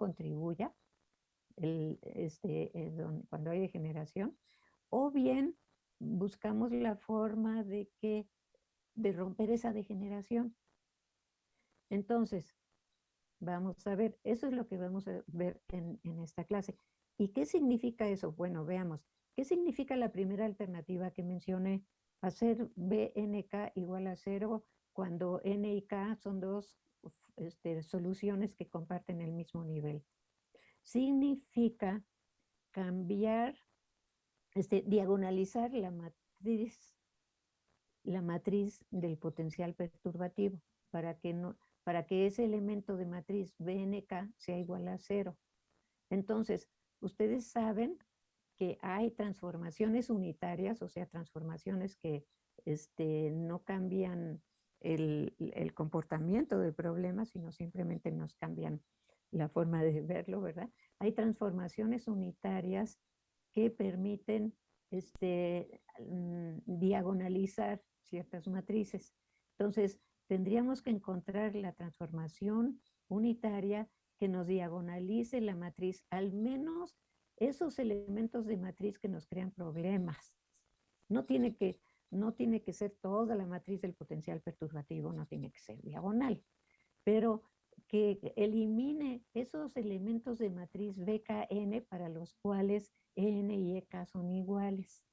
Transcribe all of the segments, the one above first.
contribuya este, cuando hay degeneración, o bien buscamos la forma de que de romper esa degeneración. Entonces, vamos a ver, eso es lo que vamos a ver en, en esta clase. ¿Y qué significa eso? Bueno, veamos. ¿Qué significa la primera alternativa que mencioné? Hacer BNK igual a cero cuando N y K son dos este, soluciones que comparten el mismo nivel. Significa cambiar, este, diagonalizar la matriz, la matriz del potencial perturbativo para que, no, para que ese elemento de matriz BNK sea igual a cero. Entonces, ustedes saben que hay transformaciones unitarias, o sea, transformaciones que este, no cambian el, comportamiento del problema, sino simplemente nos cambian la forma de verlo, ¿verdad? Hay transformaciones unitarias que permiten este, mm, diagonalizar ciertas matrices. Entonces, tendríamos que encontrar la transformación unitaria que nos diagonalice la matriz, al menos esos elementos de matriz que nos crean problemas. No tiene que, no tiene que ser toda la matriz del potencial perturbativo, no tiene que ser diagonal, pero que elimine esos elementos de matriz BKN para los cuales N y EK son iguales.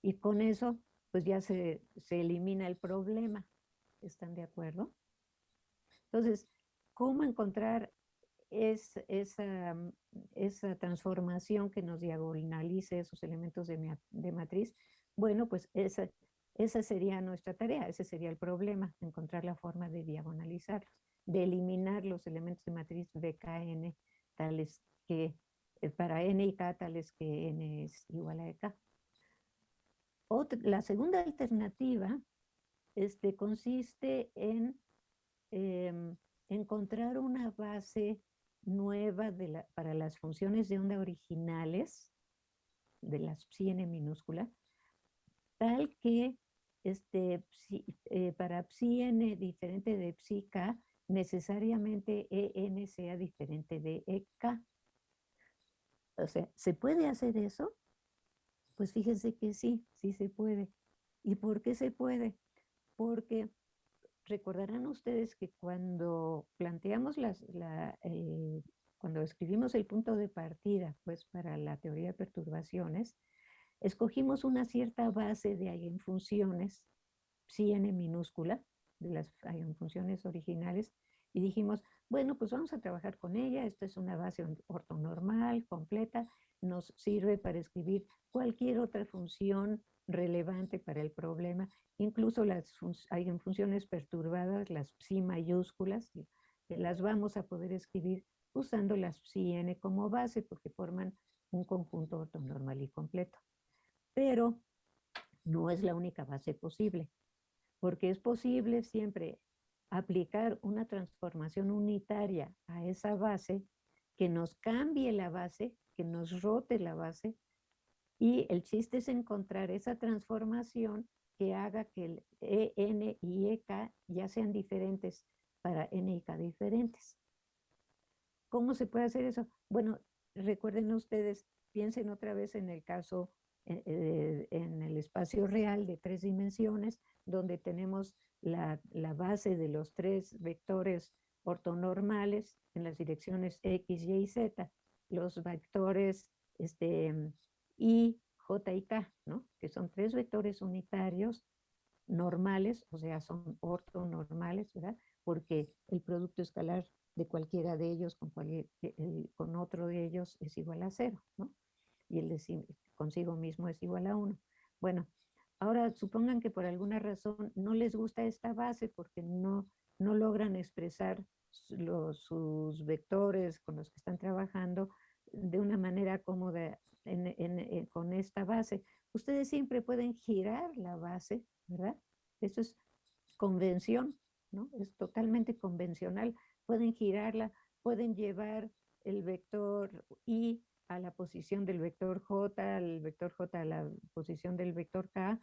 Y con eso, pues ya se, se elimina el problema. ¿Están de acuerdo? Entonces, ¿cómo encontrar es esa, esa transformación que nos diagonalice esos elementos de, de matriz, bueno, pues esa, esa sería nuestra tarea, ese sería el problema, encontrar la forma de diagonalizarlos, de eliminar los elementos de matriz BKN tales que, eh, para N y K tales que N es igual a EK. Otra, la segunda alternativa este, consiste en em, encontrar una base nueva para las funciones de onda originales, de las psi n minúscula, tal que este, eh, para psi n diferente de psi k, necesariamente en sea diferente de ek. O sea, ¿se puede hacer eso? Pues fíjense que sí, sí se puede. ¿Y por qué se puede? Porque recordarán ustedes que cuando planteamos las, la, cuando escribimos el punto de partida, pues para la teoría de perturbaciones, escogimos una cierta base de eigenfunciones, psi n minúscula, de las eigenfunciones originales, y dijimos, bueno, pues vamos a trabajar con ella, esta es una base ortonormal, completa, nos sirve para escribir cualquier otra función relevante para el problema, incluso las hay en funciones perturbadas, las psi mayúsculas, las vamos a poder escribir usando las psi n como base porque forman un conjunto ortonormal y completo. Pero no es la única base posible, porque es posible siempre aplicar una transformación unitaria a esa base que nos cambie la base, que nos rote la base y el chiste es encontrar esa transformación que haga que el e, N y EK ya sean diferentes para N y K diferentes. ¿Cómo se puede hacer eso? Bueno, recuerden ustedes, piensen otra vez en el caso, en el espacio real de tres dimensiones, donde tenemos la, base de los tres vectores ortonormales en las direcciones X, Y y Z, los vectores este, y J y K, ¿no? que son tres vectores unitarios normales, o sea, son ortonormales, ¿verdad? Porque el producto escalar de cualquiera de ellos con, con otro de ellos es igual a cero, ¿no? Y el de consigo mismo es igual a uno. Bueno, ahora supongan que por alguna razón no les gusta esta base porque no, no logran expresar los, sus vectores con los que están trabajando de una manera cómoda eh, con esta base. Ustedes siempre pueden girar la base, ¿verdad? Eso es convención, ¿no? Es totalmente convencional. Pueden girarla, pueden llevar el vector I a la posición del vector J, el vector J a la posición del vector K,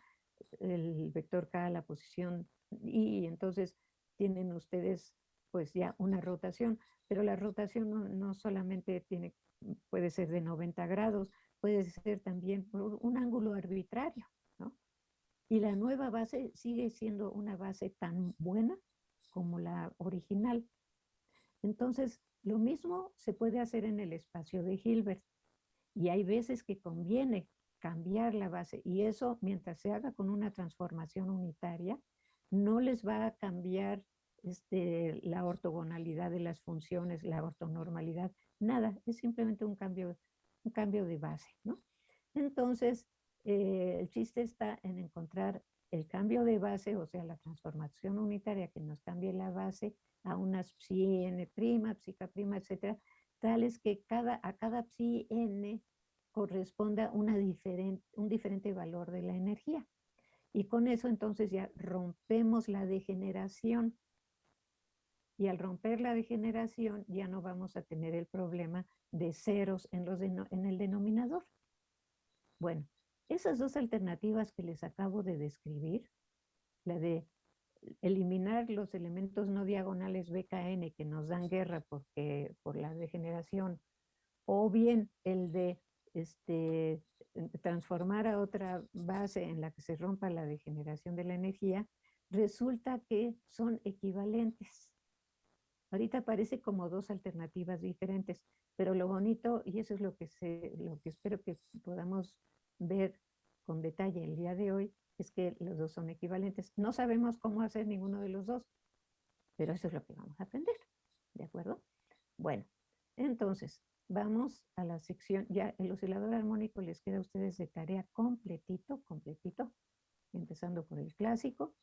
el vector K a la posición I, y entonces tienen ustedes pues ya una rotación. pero la rotación no, no solamente tiene, puede ser de 90 grados, puede ser también por un ángulo arbitrario, ¿no? Y la nueva base sigue siendo una base tan buena como la original. Entonces, lo mismo se puede hacer en el espacio de Hilbert. Y hay veces que conviene cambiar la base y eso mientras se haga con una transformación unitaria, no les va a cambiar este, la ortogonalidad de las funciones, la ortonormalidad, nada, es simplemente un cambio, un cambio de base, ¿no? Entonces, eh, el chiste está en encontrar el cambio de base, o sea, la transformación unitaria que nos cambie la base a unas psi n prima, psica etcétera, tales que cada, a cada psi n corresponda una diferente, un diferente valor de la energía. Y con eso entonces ya rompemos la degeneración. Y al romper la degeneración ya no vamos a tener el problema de ceros en, los en el denominador. Bueno, esas dos alternativas que les acabo de describir, la de eliminar los elementos no diagonales BKN que nos dan guerra porque, por la degeneración, o bien el de este, transformar a otra base en la que se rompa la degeneración de la energía, resulta que son equivalentes. Ahorita parece como dos alternativas diferentes, pero lo bonito, y eso es lo que, se, lo que espero que podamos ver con detalle el día de hoy, es que los dos son equivalentes. No sabemos cómo hacer ninguno de los dos, pero eso es lo que vamos a aprender, ¿de acuerdo? Bueno, entonces, vamos a la sección, ya el oscilador armónico les queda a ustedes de tarea completito, completito, empezando por el clásico,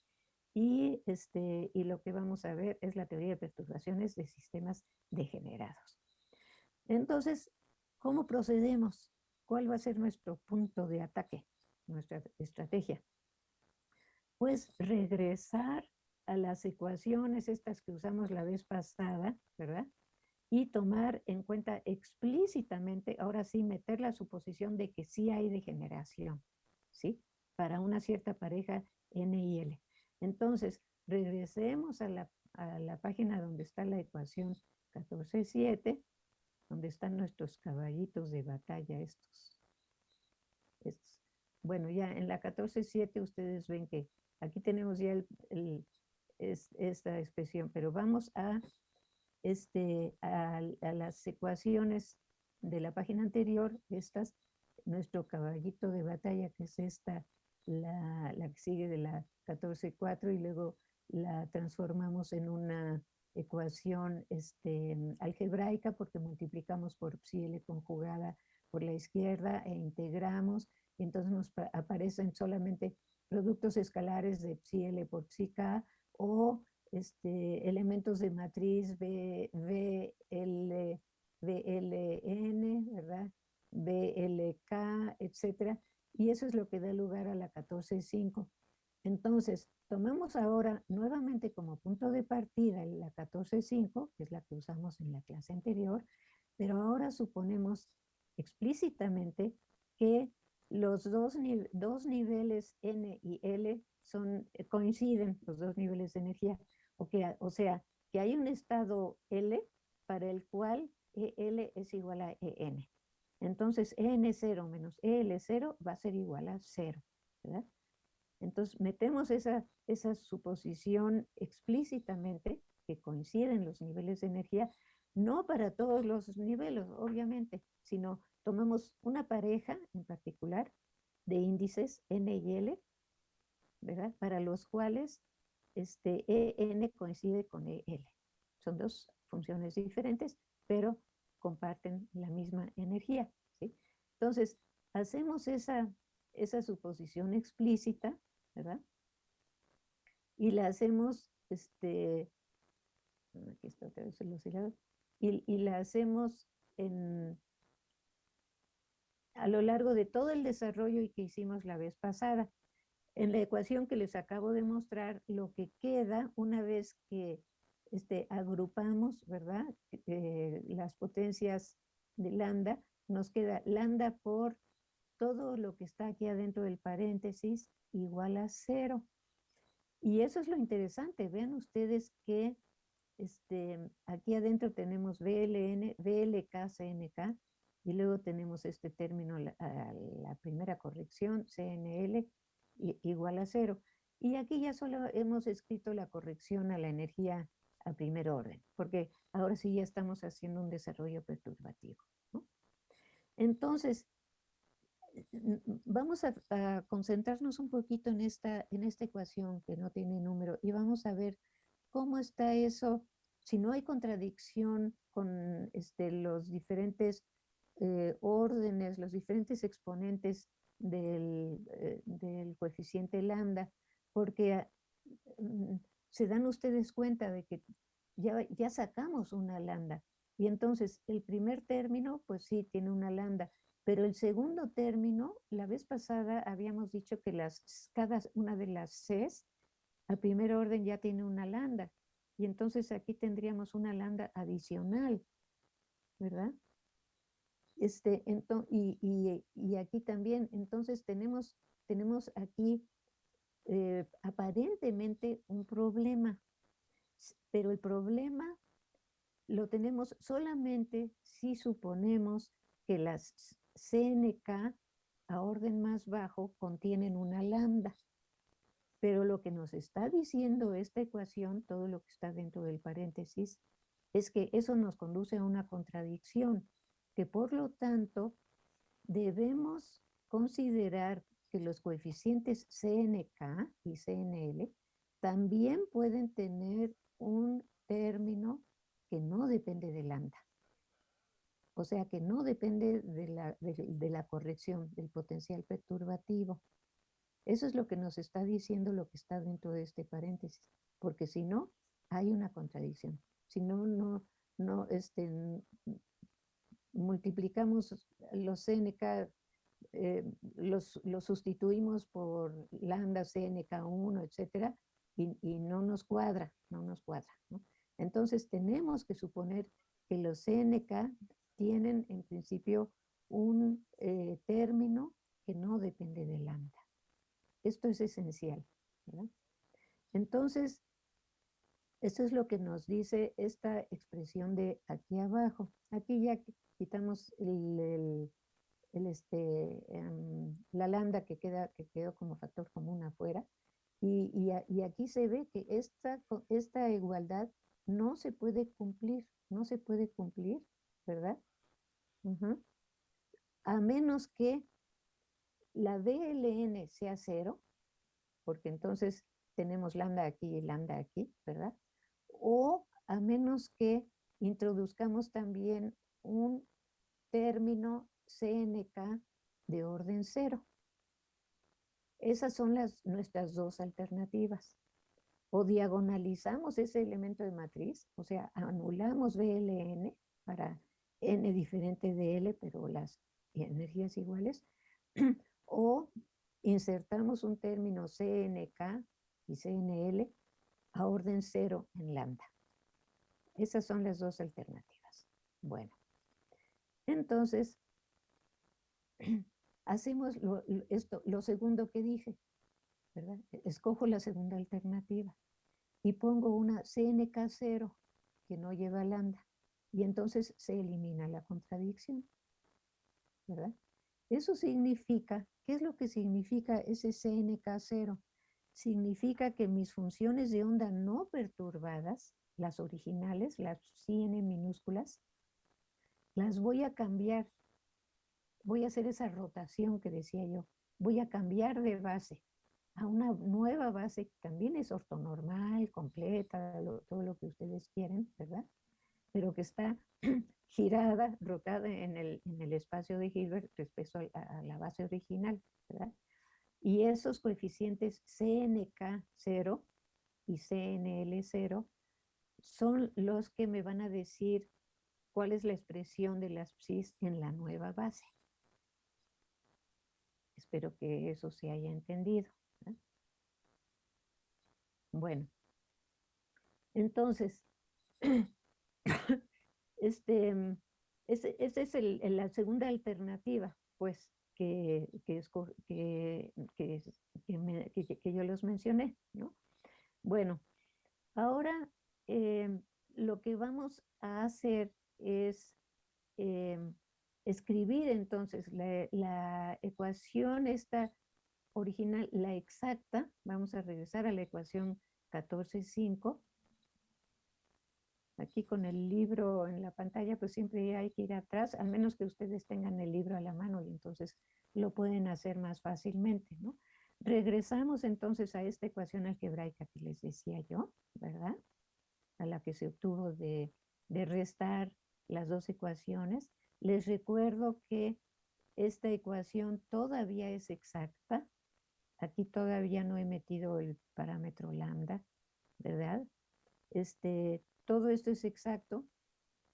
y, este, y lo que vamos a ver es la teoría de perturbaciones de sistemas degenerados. Entonces, ¿cómo procedemos? ¿Cuál va a ser nuestro punto de ataque, nuestra estrategia? Pues regresar a las ecuaciones estas que usamos la vez pasada, ¿verdad? y tomar en cuenta explícitamente, ahora sí, meter la suposición de que sí hay degeneración, ¿sí? Para una cierta pareja N y L. Entonces, regresemos a la, a la página donde está la ecuación 14.7, donde están nuestros caballitos de batalla estos. estos. Bueno, ya en la 14.7 ustedes ven que aquí tenemos ya esta expresión, pero vamos a este, a, las ecuaciones de la página anterior, estas, nuestro caballito de batalla, que es esta, la, la que sigue de la 14.4 y luego la transformamos en una ecuación este, algebraica porque multiplicamos por psi L conjugada por la izquierda e integramos, y entonces nos aparecen solamente productos escalares de psi L por psi K o este, elementos de matriz B, BL, BLN, ¿verdad? BLK, etcétera. Y eso es lo que da lugar a la 14.5. Entonces, tomemos ahora nuevamente como punto de partida la 14.5, que es la que usamos en la clase anterior, pero ahora suponemos explícitamente que los dos, dos niveles N y L son, coinciden, los dos niveles de energía. O, sea, que hay un estado L para el cual EL es igual a EN. Entonces, EN0 menos EL0 va a ser igual a 0, ¿verdad? Entonces, metemos esa, esa suposición explícitamente que coinciden los niveles de energía, no para todos los niveles, obviamente, sino tomamos una pareja en particular de índices N y L, ¿verdad? Para los cuales este EN coincide con EL. Son dos funciones diferentes, pero comparten la misma energía. ¿sí? Entonces, hacemos esa, esa suposición explícita, ¿verdad? Y la hacemos, este, aquí está otra vez el oscilador, y, y la hacemos en, a lo largo de todo el desarrollo y que hicimos la vez pasada. En la ecuación que les acabo de mostrar, lo que queda una vez que este, agrupamos, ¿verdad? Eh, las potencias de lambda, nos queda lambda por todo lo que está aquí adentro del paréntesis igual a cero. Y eso es lo interesante. Vean ustedes que este, aquí adentro tenemos BLN, BLK, CNK, y luego tenemos este término, la, la primera corrección, CNL, igual a cero. Y aquí ya solo hemos escrito la corrección a la energía a primer orden, porque ahora sí ya estamos haciendo un desarrollo perturbativo. Entonces, vamos a, a, concentrarnos un poquito en esta, en esta ecuación que no tiene número y vamos a ver cómo está eso, si no hay contradicción con este, los diferentes eh, órdenes, los diferentes exponentes del, eh, del coeficiente lambda, porque mm, se dan ustedes cuenta de que ya, ya sacamos una lambda. Y entonces el primer término, pues sí, tiene una lambda, pero el segundo término, la vez pasada habíamos dicho que las, cada una de las Cs, a primer orden ya tiene una lambda. Y entonces aquí tendríamos una lambda adicional, ¿verdad? Este, y, y, aquí también, entonces tenemos, tenemos aquí eh, aparentemente un problema, pero el problema lo tenemos solamente si suponemos que las CNK a orden más bajo contienen una lambda. Pero lo que nos está diciendo esta ecuación, todo lo que está dentro del paréntesis, es que eso nos conduce a una contradicción, que por lo tanto debemos considerar que los coeficientes CNK y CNL también pueden tener un término que no depende de lambda. O sea, que no depende de la, de, la corrección del potencial perturbativo. Eso es lo que nos está diciendo lo que está dentro de este paréntesis, porque si no, hay una contradicción. Si no, no, no, este, multiplicamos los CNK eh, los, sustituimos por lambda, CNK1, etcétera, y, no nos cuadra, no nos cuadra. Entonces tenemos que suponer que los CNK tienen en principio un eh, término que no depende de lambda. Esto es esencial. Entonces, esto es lo que nos dice esta expresión de aquí abajo. Aquí ya quitamos el el este, em, la lambda que, queda, que quedó como factor común afuera. Y, y, aquí se ve que esta, esta igualdad no se puede cumplir, no se puede cumplir, ¿verdad? A menos que la DLN sea cero, porque entonces tenemos lambda aquí y lambda aquí, ¿verdad? O a menos que introduzcamos también un término CNK de orden cero. Esas son las, nuestras dos alternativas. O diagonalizamos ese elemento de matriz, o sea, anulamos BLN para N diferente de L, pero las energías iguales, o insertamos un término CNK y CNL a orden cero en lambda. Esas son las dos alternativas. Bueno, entonces hacemos lo, esto, lo segundo que dije, ¿verdad? Escojo la segunda alternativa y pongo una CNK0 que no lleva lambda y entonces se elimina la contradicción, ¿verdad? Eso significa, ¿qué es lo que significa ese CNK0? Significa que mis funciones de onda no perturbadas, las originales, las CN minúsculas, las voy a cambiar voy a hacer esa rotación que decía yo, voy a cambiar de base a una nueva base que también es ortonormal, completa, todo lo que ustedes quieren, ¿verdad? Pero que está girada, rotada en el, en el espacio de Hilbert respecto a, la base original, ¿verdad? Y esos coeficientes CNK0 y CNL0 son los que me van a decir cuál es la expresión de las psis en la nueva base. Espero que eso se haya entendido. Bueno, entonces, este, esa es la segunda alternativa, pues, que, que, que, yo los mencioné, ¿no? Bueno, ahora eh, lo que vamos a hacer es em, escribir entonces la, la ecuación esta original, la exacta, vamos a regresar a la ecuación 14.5. Aquí con el libro en la pantalla, pues siempre hay que ir atrás, al menos que ustedes tengan el libro a la mano y entonces lo pueden hacer más fácilmente, ¿no? Regresamos entonces a esta ecuación algebraica que les decía yo, ¿verdad? A la que se obtuvo de, de restar las dos ecuaciones. Les recuerdo que esta ecuación todavía es exacta, Aquí todavía no he metido el parámetro lambda, ¿verdad? Este, todo esto es exacto,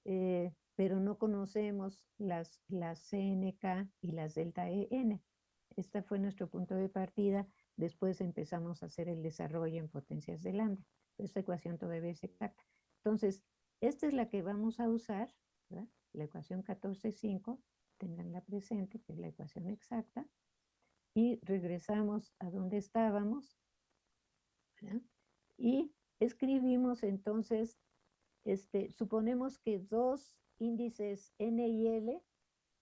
eh, pero no conocemos las, las CNK y las delta EN. Este fue nuestro punto de partida. Después empezamos a hacer el desarrollo en potencias de lambda. Esta ecuación todavía es exacta. Entonces, esta es la que vamos a usar, la ecuación 14.5, tenganla presente, que es la ecuación exacta y regresamos a donde estábamos y escribimos entonces, este, suponemos que dos índices N y L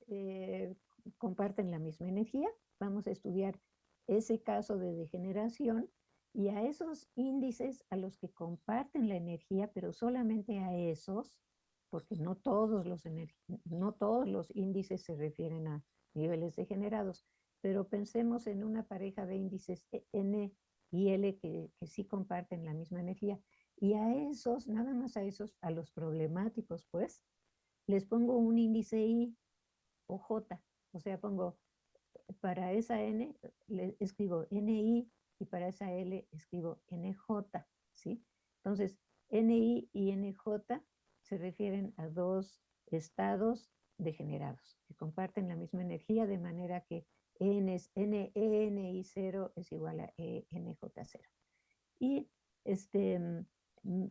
eh, comparten la misma energía, vamos a estudiar ese caso de degeneración y a esos índices a los que comparten la energía, pero solamente a esos, porque no todos los, no todos los índices se refieren a niveles degenerados, pero pensemos en una pareja de índices e, N y L que, que sí comparten la misma energía. Y a esos, nada más a esos, a los problemáticos, pues, les pongo un índice I o J. O sea, pongo, para esa N, le escribo NI y para esa L escribo NJ, ¿sí? Entonces, NI y NJ se refieren a dos estados degenerados que comparten la misma energía de manera que N es NENI 0 es igual a ENJ0. Y este,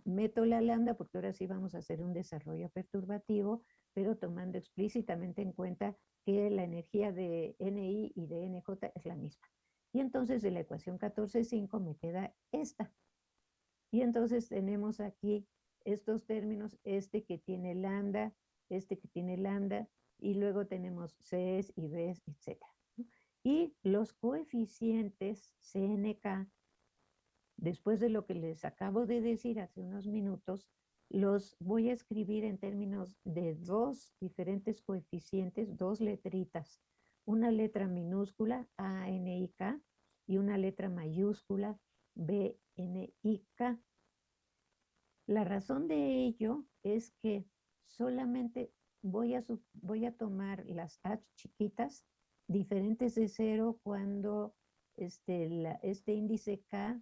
meto la lambda porque ahora sí vamos a hacer un desarrollo perturbativo, pero tomando explícitamente en cuenta que la energía de NI y de NJ es la misma. Y entonces de la ecuación 14.5 me queda esta. Y entonces tenemos aquí estos términos, este que tiene lambda, este que tiene lambda, y luego tenemos Cs y Bs, etcétera. Y los coeficientes CNK, después de lo que les acabo de decir hace unos minutos, los voy a escribir en términos de dos diferentes coeficientes, dos letritas. Una letra minúscula, ANIK, y una letra mayúscula, BNIK. La razón de ello es que solamente voy a, voy a tomar las H chiquitas diferentes de cero cuando este, este índice K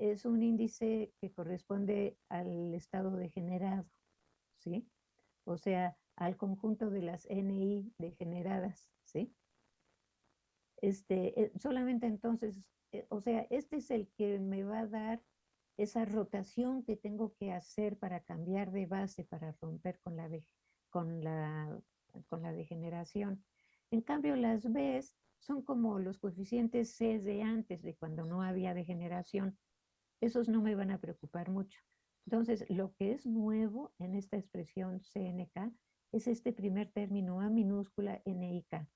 es un índice que corresponde al estado degenerado, ¿sí? O sea, al conjunto de las NI degeneradas, ¿sí? Este, eh, solamente entonces, eh, o sea, este es el que me va a dar esa rotación que tengo que hacer para cambiar de base, para romper con la, con la, con la degeneración. En cambio, las Bs son como los coeficientes C de antes, de cuando no había degeneración. Esos no me van a preocupar mucho. Entonces, lo que es nuevo en esta expresión CNK es este primer término A minúscula NIK.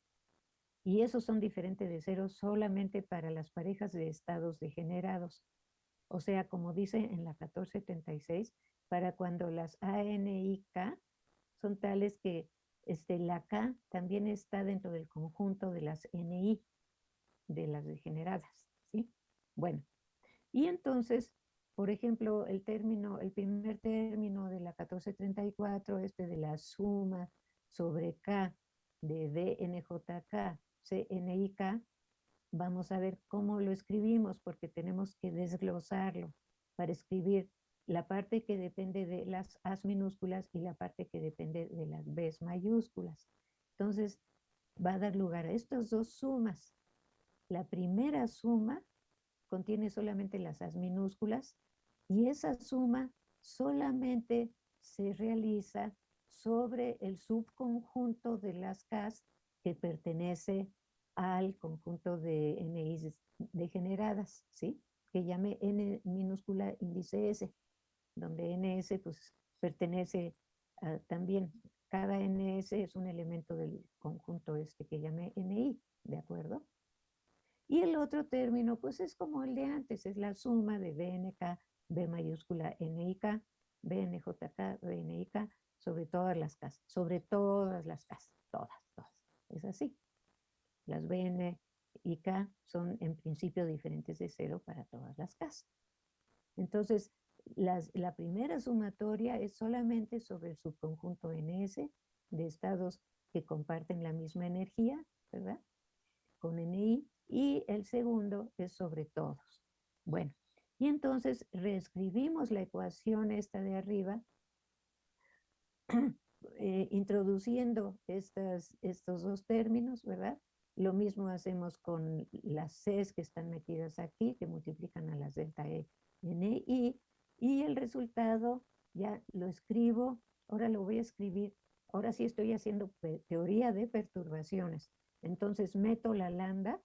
Y esos son diferentes de cero solamente para las parejas de estados degenerados. O sea, como dice en la 1476, para cuando las ANIK son tales que este, la K también está dentro del conjunto de las NI, de las degeneradas, ¿sí? Bueno, y entonces, por ejemplo, el término, el primer término de la 1434, este de la suma sobre K de DNJK, CNIK, vamos a ver cómo lo escribimos, porque tenemos que desglosarlo para escribir la parte que depende de las As minúsculas y la parte que depende de las Bs mayúsculas. Entonces, va a dar lugar a estas dos sumas. La primera suma contiene solamente las As minúsculas y esa suma solamente se realiza sobre el subconjunto de las Ks que pertenece al conjunto de NIs degeneradas, ¿sí? Que llame N minúscula índice S donde NS pues pertenece también, cada NS es un elemento del conjunto este que llamé NI, ¿de acuerdo? Y el otro término, pues es como el de antes, es la suma de BNK, B mayúscula NIK, BNJK, BNIK, sobre todas las casas, sobre todas las casas, todas, todas. Es así. Las BN y K son en principio diferentes de cero para todas las casas. Entonces, la primera sumatoria es solamente sobre el subconjunto NS de estados que comparten la misma energía, ¿verdad? Con NI, y el segundo es sobre todos. Bueno, y entonces reescribimos la ecuación esta de arriba, eh, introduciendo estas, estos dos términos, ¿verdad? Lo mismo hacemos con las Cs que están metidas aquí, que multiplican a las delta E, N, I, y el resultado ya lo escribo, ahora lo voy a escribir, ahora sí estoy haciendo teoría de perturbaciones. Entonces meto la lambda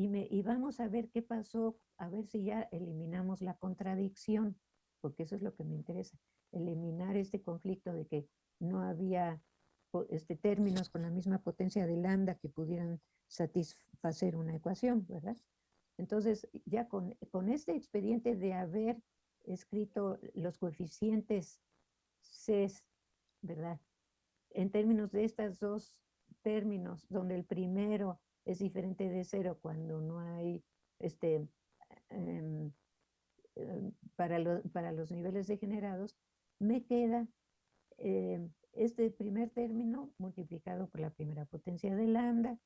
y, vamos a ver qué pasó, a ver si ya eliminamos la contradicción, porque eso es lo que me interesa, eliminar este conflicto de que no había este, términos con la misma potencia de lambda que pudieran satisfacer una ecuación, ¿verdad? Entonces, ya con, con este expediente de haber escrito los coeficientes C, ¿verdad? En términos de estos dos términos, donde el primero es diferente de cero cuando no hay, este, em, em, para, para los niveles degenerados, me queda em, este primer término multiplicado por la primera potencia de lambda,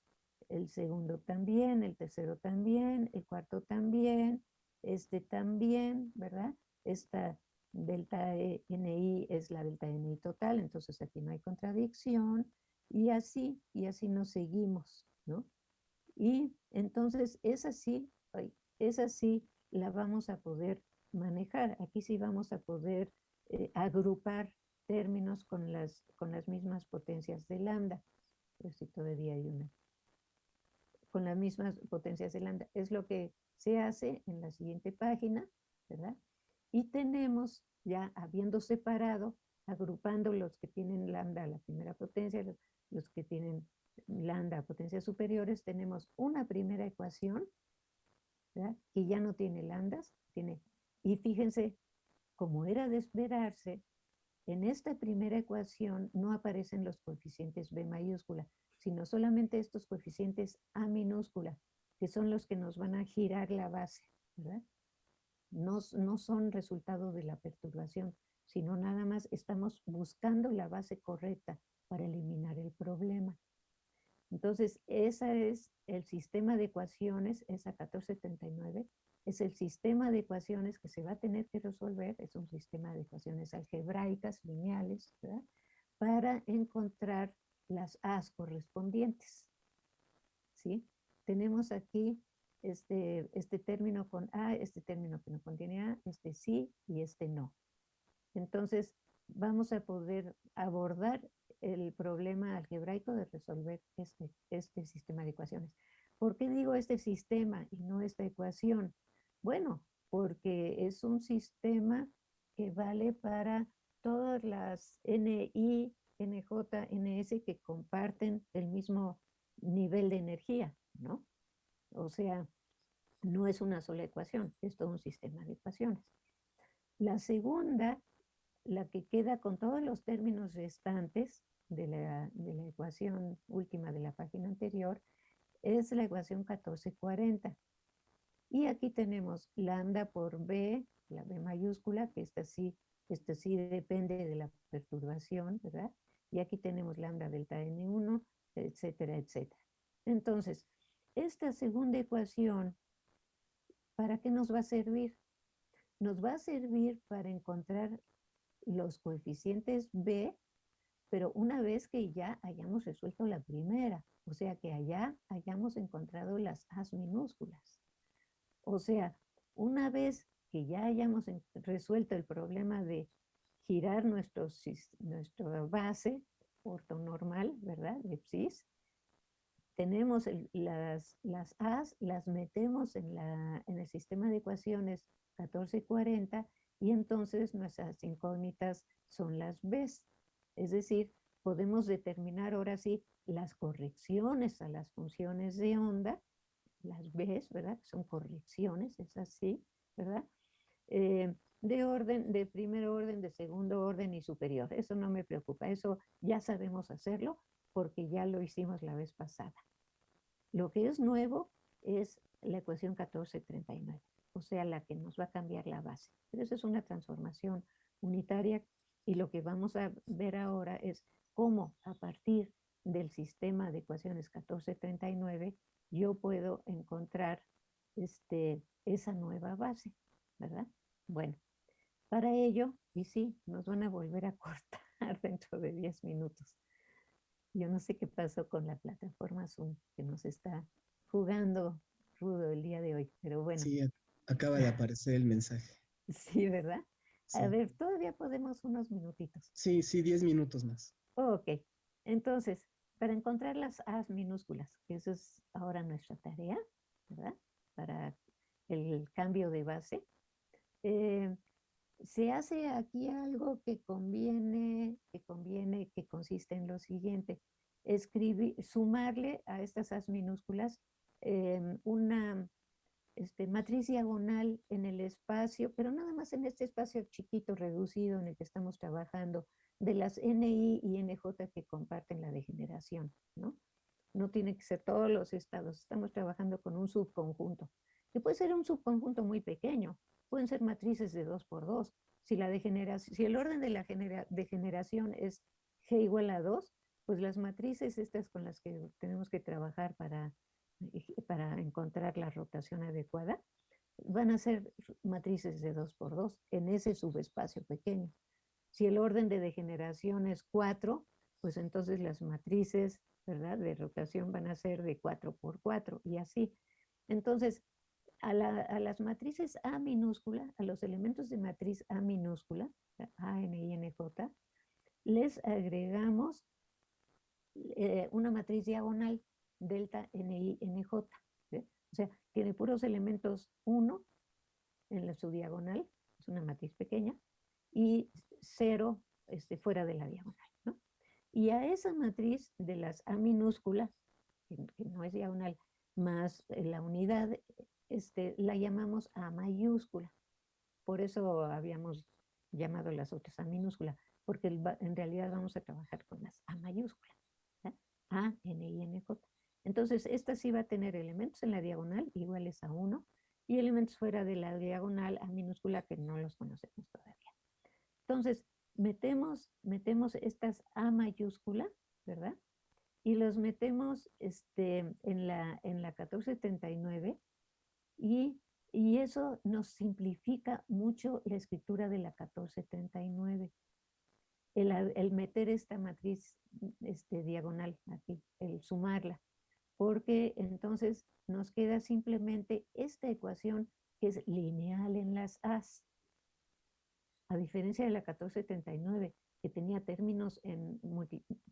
el segundo también, el tercero también, el cuarto también, este también, ¿verdad? Esta delta e, NI es la delta NI total, entonces aquí no hay contradicción, y así, y así nos seguimos, ¿no? Y entonces esa sí, esa sí la vamos a poder manejar. Aquí sí vamos a poder eh, agrupar términos con las, con las mismas potencias de lambda. Pero si todavía hay una. Con las mismas potencias de lambda. Es lo que se hace en la siguiente página, ¿verdad? Y tenemos ya habiendo separado, agrupando los que tienen lambda a la primera potencia, los que tienen lambda potencias superiores, tenemos una primera ecuación que ya no tiene lambdas, tiene, y fíjense, como era de esperarse, en esta primera ecuación no aparecen los coeficientes B mayúscula, sino solamente estos coeficientes A minúscula, que son los que nos van a girar la base, No, no son resultado de la perturbación, sino nada más estamos buscando la base correcta para eliminar el problema. Entonces, ese es el sistema de ecuaciones, esa 1479, es el sistema de ecuaciones que se va a tener que resolver, es un sistema de ecuaciones algebraicas, lineales, ¿verdad? para encontrar las A's correspondientes. ¿Sí? Tenemos aquí este, este término con A, este término que no contiene A, este sí y este no. Entonces, vamos a poder abordar el problema algebraico de resolver este, este sistema de ecuaciones. ¿Por qué digo este sistema y no esta ecuación? Bueno, porque es un sistema que vale para todas las NI, NJ, NS que comparten el mismo nivel de energía, ¿no? O sea, no es una sola ecuación, es todo un sistema de ecuaciones. La segunda, la que queda con todos los términos restantes, de la, ecuación última de la página anterior es la ecuación 1440. Y aquí tenemos lambda por B, la B mayúscula, que esta sí, esta sí depende de la perturbación, ¿verdad? Y aquí tenemos lambda delta N1, etcétera, etcétera. Entonces, esta segunda ecuación, ¿para qué nos va a servir? Nos va a servir para encontrar los coeficientes B pero una vez que ya hayamos resuelto la primera, o sea que allá hayamos encontrado las as minúsculas. O sea, una vez que ya hayamos resuelto el problema de girar nuestro, nuestra base ortonormal, ¿verdad? De psis, tenemos las, las A's, las metemos en, la, en el sistema de ecuaciones 1440 y entonces nuestras incógnitas son las Bs. Es decir, podemos determinar ahora sí las correcciones a las funciones de onda, las Bs, ¿verdad? Son correcciones, es así, ¿verdad? Eh, de orden, de primer orden, de segundo orden y superior. Eso no me preocupa, eso ya sabemos hacerlo porque ya lo hicimos la vez pasada. Lo que es nuevo es la ecuación 1439, o sea, la que nos va a cambiar la base. Pero eso es una transformación unitaria y lo que vamos a ver ahora es cómo a partir del sistema de ecuaciones 1439 yo puedo encontrar este, esa nueva base, ¿verdad? Bueno, para ello, y sí, nos van a volver a cortar dentro de 10 minutos. Yo no sé qué pasó con la plataforma Zoom, que nos está jugando rudo el día de hoy, pero bueno. Sí, acaba de aparecer el mensaje. Sí, ¿verdad? A ver, todavía podemos unos minutitos. Sí, sí, 10 minutos más. ok, entonces, para encontrar las A's minúsculas, que eso es ahora nuestra tarea, ¿verdad? Para el cambio de base, eh, se hace aquí algo que conviene, que conviene, que consiste en lo siguiente, escribir, sumarle a estas as minúsculas em, una este, matriz diagonal en el espacio, pero nada más en este espacio chiquito, reducido en el que estamos trabajando, de las NI y NJ que comparten la degeneración, ¿no? No tiene que ser todos los estados, estamos trabajando con un subconjunto, que puede ser un subconjunto muy pequeño, pueden ser matrices de 2 por 2. Si, la degeneración, si el orden de la degeneración es G igual a 2, pues las matrices estas con las que tenemos que trabajar para, para encontrar la rotación adecuada, van a ser matrices de 2 por 2 en ese subespacio pequeño. Si el orden de degeneración es 4, pues entonces las matrices ¿verdad? de rotación van a ser de 4 por 4 y así. Entonces, a, las matrices A minúscula, a los elementos de matriz A minúscula, A, N, N, J, les agregamos eh, una matriz diagonal, delta, N, I, N, J. O sea, tiene puros elementos 1 en su diagonal, es una matriz pequeña, y 0 este, fuera de la diagonal. ¿no? Y a esa matriz de las A minúscula, que, no es diagonal, más la unidad este, la llamamos A mayúscula. Por eso habíamos llamado las otras A minúscula, porque en realidad vamos a trabajar con las A mayúscula. A, N, I, N, J. Entonces, esta sí va a tener elementos en la diagonal iguales a 1 y elementos fuera de la diagonal A minúscula que no los conocemos todavía. Entonces, metemos, metemos estas A mayúscula, ¿verdad? Y los metemos este, en, la, en la 1439 y, eso nos simplifica mucho la escritura de la 1439. El, el meter esta matriz este, diagonal aquí, el sumarla, porque entonces nos queda simplemente esta ecuación que es lineal en las A's. A diferencia de la 1439, que tenía términos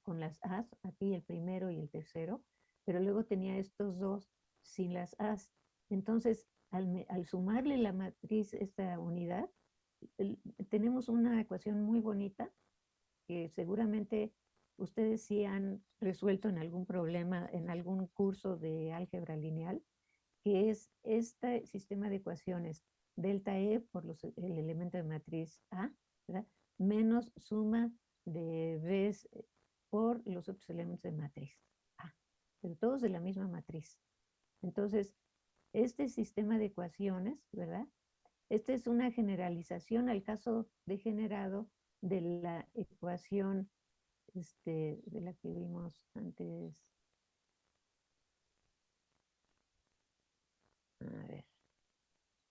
con las A's, aquí el primero y el tercero, pero luego tenía estos dos sin las A's. Entonces, al, sumarle la matriz, esta unidad, tenemos una ecuación muy bonita que seguramente ustedes sí han resuelto en algún problema, en algún curso de álgebra lineal, que es este sistema de ecuaciones delta E por el elemento de matriz A, menos suma de B por los otros elementos de matriz A, pero todos de la misma matriz. Entonces, este sistema de ecuaciones, ¿verdad? Esta es una generalización al caso degenerado de la ecuación este, de la que vimos antes. A ver.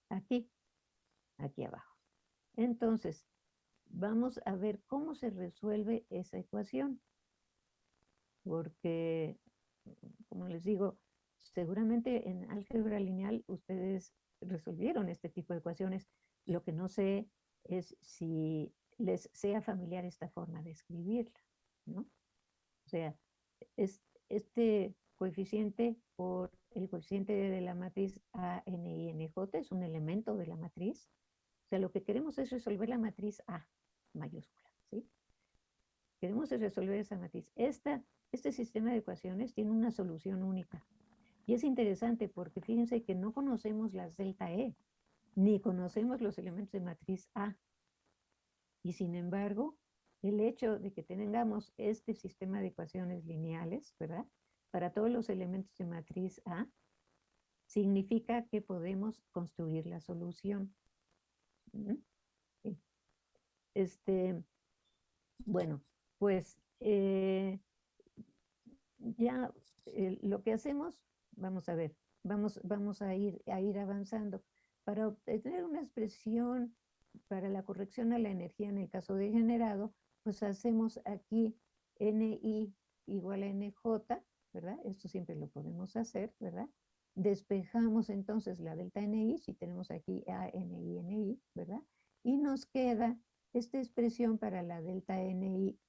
Aquí, aquí abajo. Entonces, vamos a ver cómo se resuelve esa ecuación. Porque, como les digo, seguramente en álgebra lineal ustedes resolvieron este tipo de ecuaciones. Lo que no sé es si les sea familiar esta forma de escribirla, ¿no? O sea, es este coeficiente por el coeficiente de la matriz A, N, I, N, J es un elemento de la matriz, O sea, lo que queremos es resolver la matriz A mayúscula, ¿sí? Queremos resolver esa matriz. Esta, este sistema de ecuaciones tiene una solución única. Y es interesante porque fíjense que no conocemos las delta E, ni conocemos los elementos de matriz A. Y sin embargo, el hecho de que tengamos este sistema de ecuaciones lineales, ¿verdad? Para todos los elementos de matriz A, significa que podemos construir la solución. Este, bueno, pues eh, ya eh, lo que hacemos, vamos a ver, vamos, vamos a, ir, a ir avanzando. Para obtener una expresión para la corrección a la energía en el caso de generado, pues hacemos aquí NI igual a NJ, ¿verdad? Esto siempre lo podemos hacer, ¿verdad? Despejamos entonces la delta NI, si tenemos aquí ANI, NI, ¿verdad? Y nos queda esta expresión para la delta NI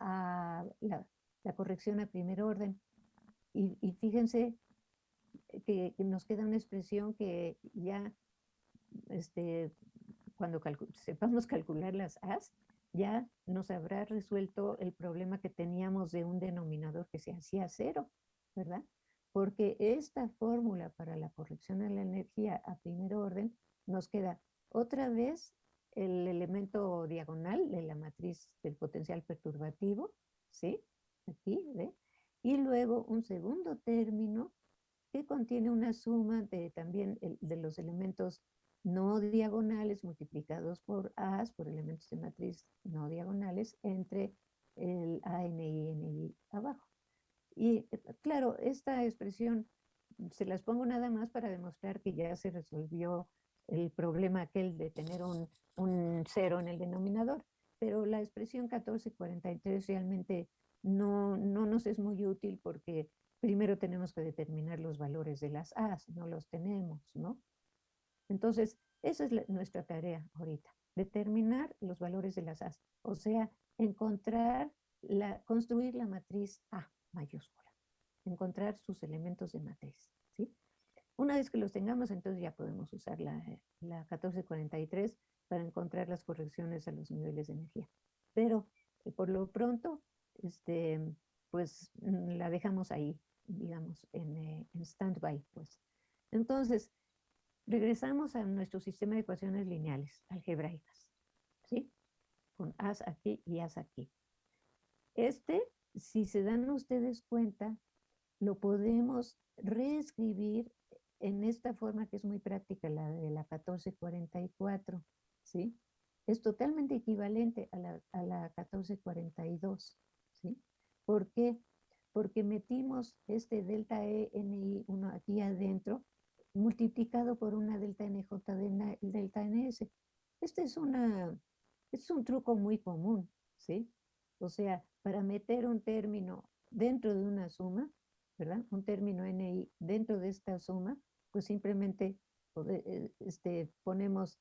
a la, corrección a primer orden. Y, fíjense que, nos queda una expresión que ya, este, cuando sepamos calcular las A's, ya nos habrá resuelto el problema que teníamos de un denominador que se hacía cero, ¿verdad? porque esta fórmula para la corrección de la energía a primer orden nos queda otra vez el elemento diagonal de la matriz del potencial perturbativo, ¿sí? Aquí, ¿ve? Y luego un segundo término que contiene una suma de también de los elementos no diagonales multiplicados por A, por elementos de matriz no diagonales, entre el ANI y NI abajo. Y eh, claro, esta expresión se las pongo nada más para demostrar que ya se resolvió el problema aquel de tener un, cero en el denominador, pero la expresión 1443 realmente no, no nos es muy útil porque primero tenemos que determinar los valores de las A's, no los tenemos, ¿no? Entonces, esa es nuestra tarea ahorita, determinar los valores de las A's, o sea, encontrar, la, construir la matriz A mayúscula. Encontrar sus elementos de matriz. ¿sí? Una vez que los tengamos, entonces ya podemos usar la, la 1443 para encontrar las correcciones a los niveles de energía. Pero eh, por lo pronto, este, pues mm, la dejamos ahí, digamos, en, eh, en stand-by. Pues. Entonces, regresamos a nuestro sistema de ecuaciones lineales, algebraicas, ¿sí? Con as aquí y as aquí. Este si se dan ustedes cuenta, lo podemos reescribir en esta forma que es muy práctica, la de la 1444, ¿sí? Es totalmente equivalente a la, a la 1442, ¿sí? ¿Por qué? Porque metimos este delta E, NI, uno aquí adentro, multiplicado por una delta NJ de delta NS. Este es, una, es un truco muy común, ¿sí? O sea, para meter un término dentro de una suma, ¿verdad? Un término NI dentro de esta suma, pues simplemente eh, este, ponemos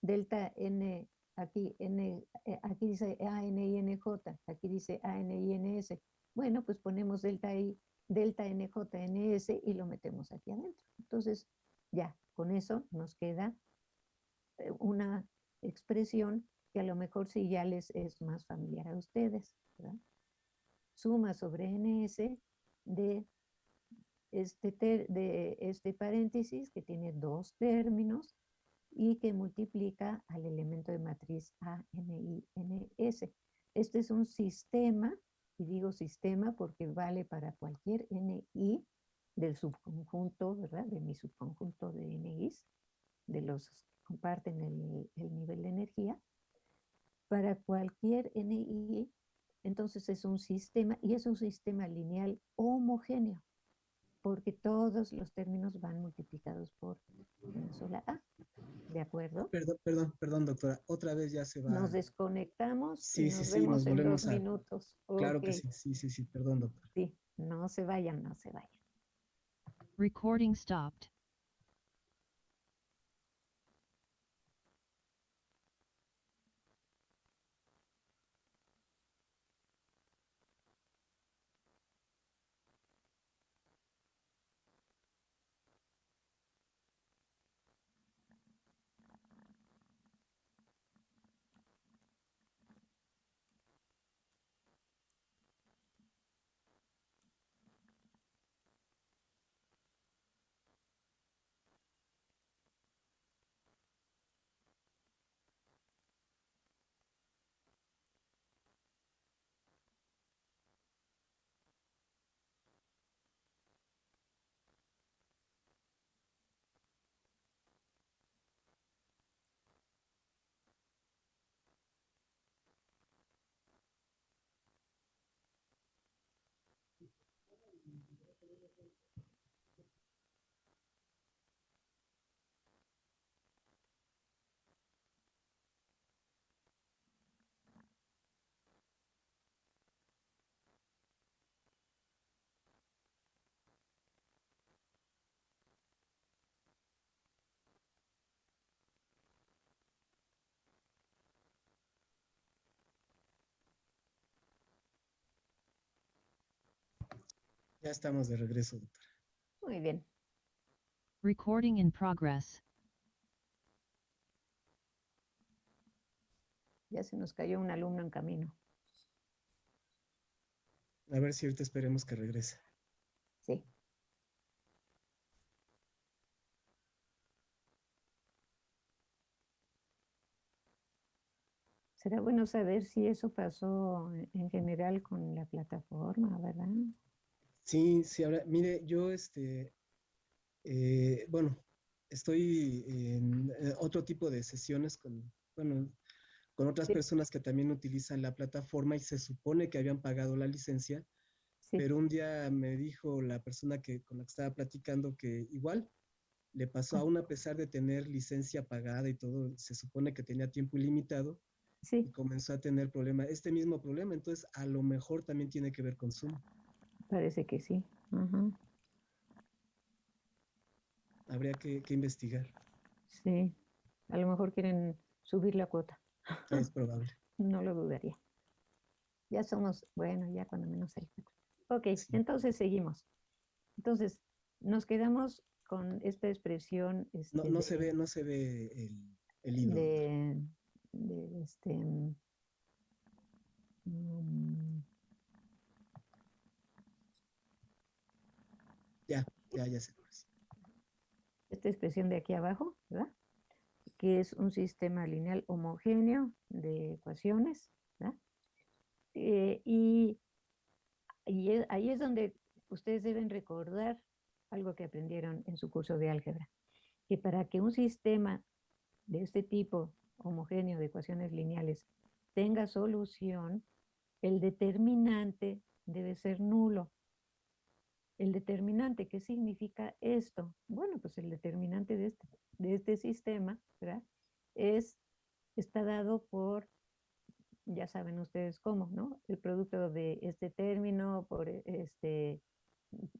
delta N, aquí, N, eh, aquí dice ANINJ, aquí dice ANINS. Bueno, pues ponemos delta I, delta NJNS y lo metemos aquí adentro. Entonces, ya, con eso nos queda eh, una expresión que a lo mejor sí ya les es más familiar a ustedes. Suma sobre ns de este, de este paréntesis que tiene dos términos y que multiplica al elemento de matriz A, N, I, N, S. Este es un sistema, y digo sistema porque vale para cualquier NI del subconjunto, ¿verdad? De mi subconjunto de NIs, de los que comparten el, el nivel de energía para cualquier NI, entonces es un sistema y es un sistema lineal homogéneo, porque todos los términos van multiplicados por una sola A. ¿De acuerdo? Perdón, perdón, perdón, doctora. Otra vez ya se va. Nos desconectamos sí, y nos sí, vemos en dos minutos. Claro que sí, sí, sí, sí, perdón, doctora. Sí, no se vayan, no se vayan. Recording stopped. Ya estamos de regreso, doctora. Muy bien. Recording in progress. Ya se nos cayó un alumno en camino. A ver si ahorita esperemos que regrese. Sí. Será bueno saber si eso pasó en- en general con la plataforma, ¿verdad? Sí, sí, ahora, mire, yo, este, eh, bueno, estoy en eh, otro tipo de sesiones con, bueno, con otras Sí. personas que también utilizan la plataforma y se supone que habían pagado la licencia, Sí, pero un día me dijo la persona que, con la que estaba platicando que igual le pasó Ah. aún a pesar de tener licencia pagada y todo, se supone que tenía tiempo ilimitado y sí, comenzó a tener problema, este mismo problema, entonces a lo mejor también tiene que ver con Zoom. Parece que sí. Habría que, que investigar, Sí, a lo mejor quieren subir la cuota. es probable. No lo dudaría. Ya somos, bueno, ya cuando menos el Ok, Sí. entonces seguimos. Entonces, nos quedamos con esta expresión. No, este, no se de- ve, no se ve el, el hilo. de, de este mm, Ya, ya, ya ve. esta expresión de aquí abajo, ¿verdad? Que es un sistema lineal homogéneo de ecuaciones, ¿verdad? Eh, y ahí es donde ustedes deben recordar algo que aprendieron en su curso de álgebra, que para que un sistema de este tipo homogéneo de ecuaciones lineales tenga solución, el determinante debe ser nulo. El determinante, ¿qué significa esto? Bueno, pues el determinante de este, de este sistema. Es, está dado por, ya saben ustedes cómo, ¿no? El producto de este término por e- este,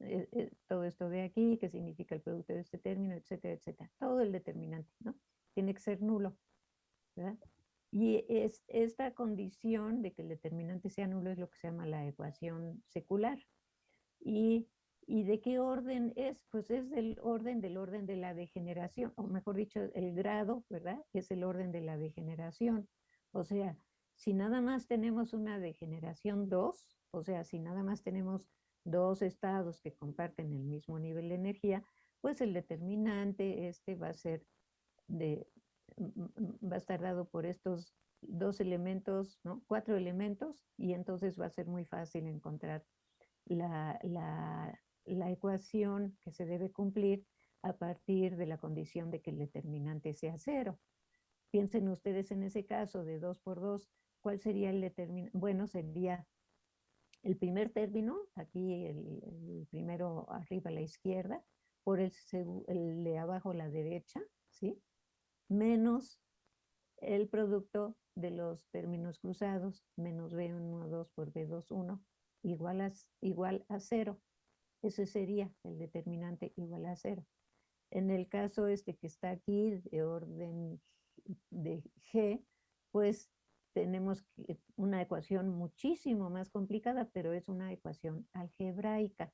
eh, eh, todo esto de aquí, que significa el producto de este término, etcétera, etcétera. Todo el determinante, ¿no? Tiene que ser nulo, ¿verdad? Y es esta condición de que el determinante sea nulo es lo que se llama la ecuación secular. ¿Y, y de qué orden es? Pues es del orden del orden de la degeneración, o mejor dicho, el grado, ¿verdad? Es el orden de la degeneración. O sea, si nada más tenemos una degeneración 2, o sea, si nada más tenemos dos estados que comparten el mismo nivel de energía, pues el determinante este va a ser de, mm, mm, va a estar dado por estos dos elementos, ¿no? Cuatro elementos, y entonces va a ser muy fácil encontrar la, la, la ecuación que se debe cumplir a partir de la condición de que el determinante sea cero. Piensen ustedes en ese caso de 2 por 2, ¿cuál sería el determinante? Bueno, sería el primer término, aquí el, primero arriba a la izquierda, por el, el de abajo a la derecha, ¿sí? Menos el producto de los términos cruzados, menos B12 por B21, igual a, igual a cero. Ese sería el determinante igual a cero. En el caso este que está aquí de orden de G, pues tenemos una ecuación muchísimo más complicada, pero es una ecuación algebraica.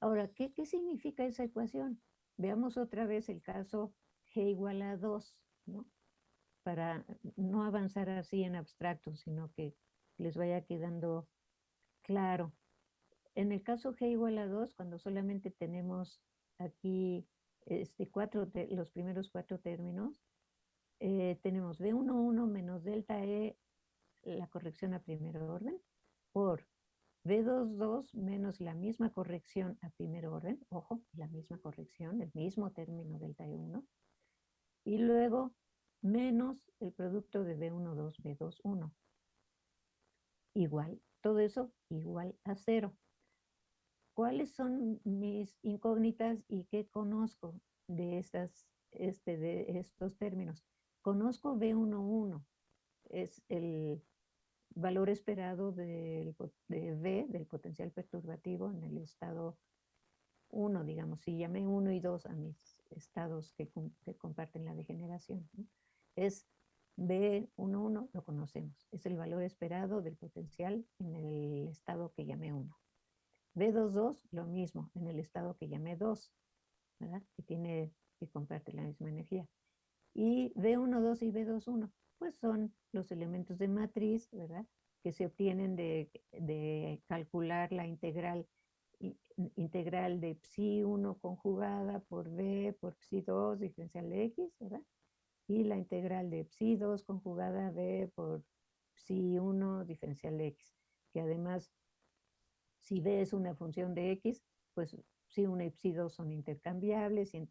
Ahora, ¿qué, qué significa esa ecuación? Veamos otra vez el caso G igual a 2, ¿no? Para no avanzar así en abstracto, sino que les vaya quedando claro. En el caso G igual a 2, cuando solamente tenemos aquí este, cuatro te- los primeros cuatro términos, eh, tenemos B11 menos delta E, la corrección a primer orden, por B22 menos la misma corrección a primer orden, ojo, la misma corrección, el mismo término delta E1, y luego menos el producto de B12, B21. Igual, todo eso igual a cero. ¿Cuáles son mis incógnitas y qué conozco de, estas, este, de estos términos? Conozco B11, es el valor esperado del, de V, del potencial perturbativo en el estado 1, digamos, si llamé 1 y 2 a mis estados que, que comparten la degeneración. ¿no? Es B11, lo conocemos, es el valor esperado del potencial en el estado que llamé 1. B22, lo mismo, en el estado que llamé 2, ¿verdad? Que tiene, comparte la misma energía. Y B12 y B21, pues son los elementos de matriz, ¿verdad? Que se obtienen de, de calcular la integral integral de psi 1 conjugada por b por psi 2 diferencial de x, ¿verdad? Y la integral de psi 2 conjugada b por psi 1 diferencial de x, que además, si b es una función de x, pues psi 1 y psi 2 son intercambiables y,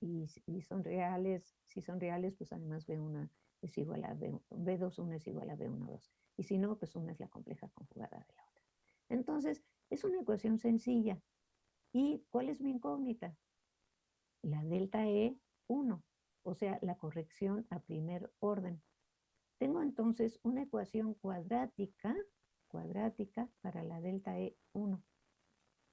y, son reales, si son reales, pues además b1 es igual a b, b21 es igual a b1, 2. Y si no, pues una es la compleja conjugada de la otra. Entonces, es una ecuación sencilla. ¿Y cuál es mi incógnita? La delta E 1, o sea, la corrección a primer orden. Tengo entonces una ecuación cuadrática, cuadrática para la delta E 1.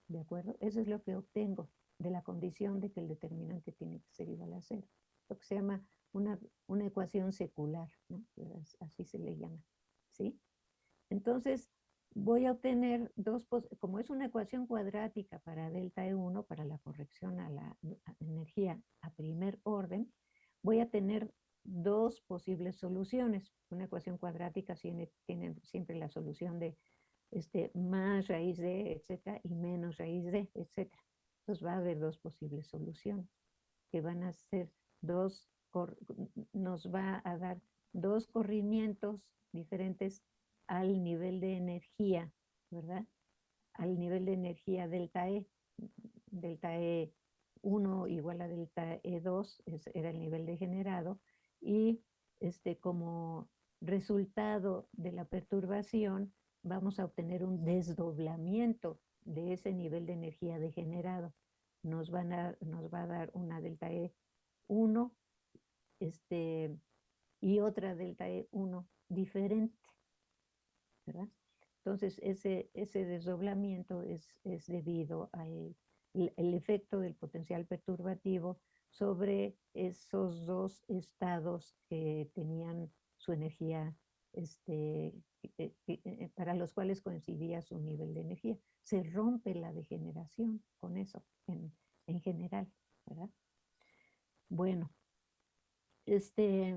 ¿De acuerdo? Eso es lo que obtengo de la condición de que el determinante tiene que ser igual a cero. Lo que se llama una, una ecuación secular, ¿no? Así se le llama, ¿sí? Entonces, voy a obtener dos, como es una ecuación cuadrática para delta E1, para la corrección a la energía a primer orden, voy a tener dos posibles soluciones. Una ecuación cuadrática tiene, tiene siempre la solución de este, más raíz de, etcétera, y menos raíz de, etcétera. Entonces va a haber dos posibles soluciones que van a ser dos, nos va a dar dos corrimientos diferentes al nivel de energía, ¿verdad? Al nivel de energía delta E, delta E1 igual a delta E2 era el nivel de generado y este, como resultado de la perturbación vamos a obtener un desdoblamiento de ese nivel de energía degenerado. Nos, van a, nos va a dar una delta E1 este, y otra delta E1 diferente. Entonces, ese, ese desdoblamiento es, es debido al el efecto del potencial perturbativo sobre esos dos estados que tenían su energía, este, eh, para los cuales coincidía su nivel de energía. Se rompe la degeneración con eso en, en general, ¿verdad? Bueno, este,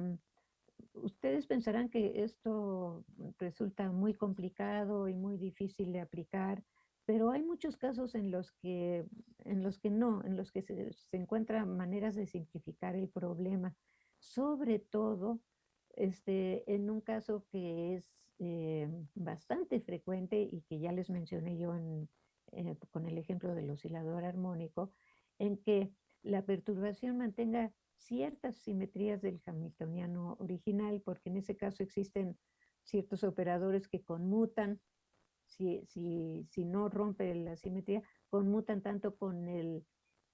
ustedes pensarán que esto resulta muy complicado y muy difícil de aplicar, pero hay muchos casos en los que, en los que no, en los que se, encuentran maneras de simplificar el problema, sobre todo este, en un caso que es eh, bastante frecuente y que ya les mencioné yo eh, con el ejemplo del oscilador armónico, en que la perturbación mantenga ciertas simetrías del hamiltoniano original, porque en ese caso existen ciertos operadores que conmutan, si, si, si no rompe la simetría, conmutan tanto con el,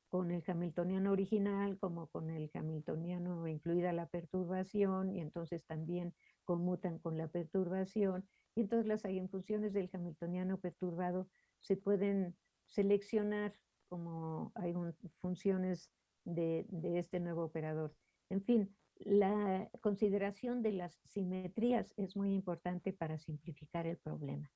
con el hamiltoniano original como con el hamiltoniano incluida la perturbación, y entonces también conmutan con la perturbación, y entonces las funciones del hamiltoniano perturbado se pueden seleccionar como hay funciones de, este nuevo operador. En fin, la consideración de las simetrías es muy importante para simplificar el problema.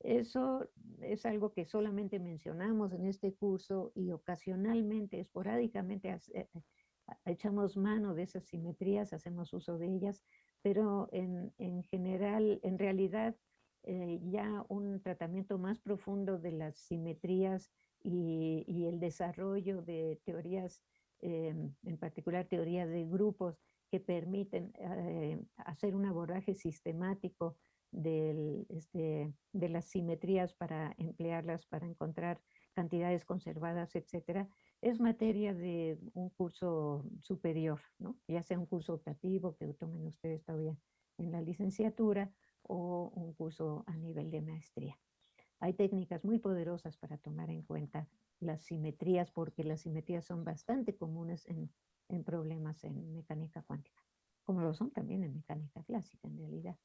Eso es algo que solamente mencionamos en este curso y ocasionalmente, esporádicamente, eh, eh, echamos mano de esas simetrías, hacemos uso de ellas, pero en, general, en realidad, eh, ya un tratamiento más profundo de las simetrías y, el desarrollo de teorías en particular teorías de grupos que permiten hacer un abordaje sistemático este, de las simetrías para emplearlas para encontrar cantidades conservadas, etcétera, es materia de un curso superior, ¿no? ya sea un curso optativo que tomen ustedes todavía en la licenciatura o un curso a nivel de maestría. Hay técnicas muy poderosas para tomar en cuenta las simetrías, porque las simetrías son bastante comunes en, problemas en mecánica cuántica, como lo son también en mecánica clásica en realidad.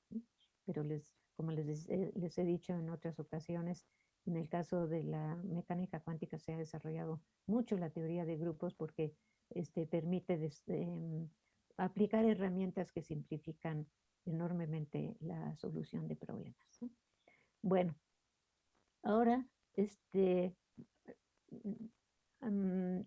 Pero les, como les, les he dicho en otras ocasiones, en el caso de la mecánica cuántica se ha desarrollado mucho la teoría de grupos porque este, permite em, aplicar herramientas que simplifican enormemente la solución de problemas. Bueno, ahora este, em,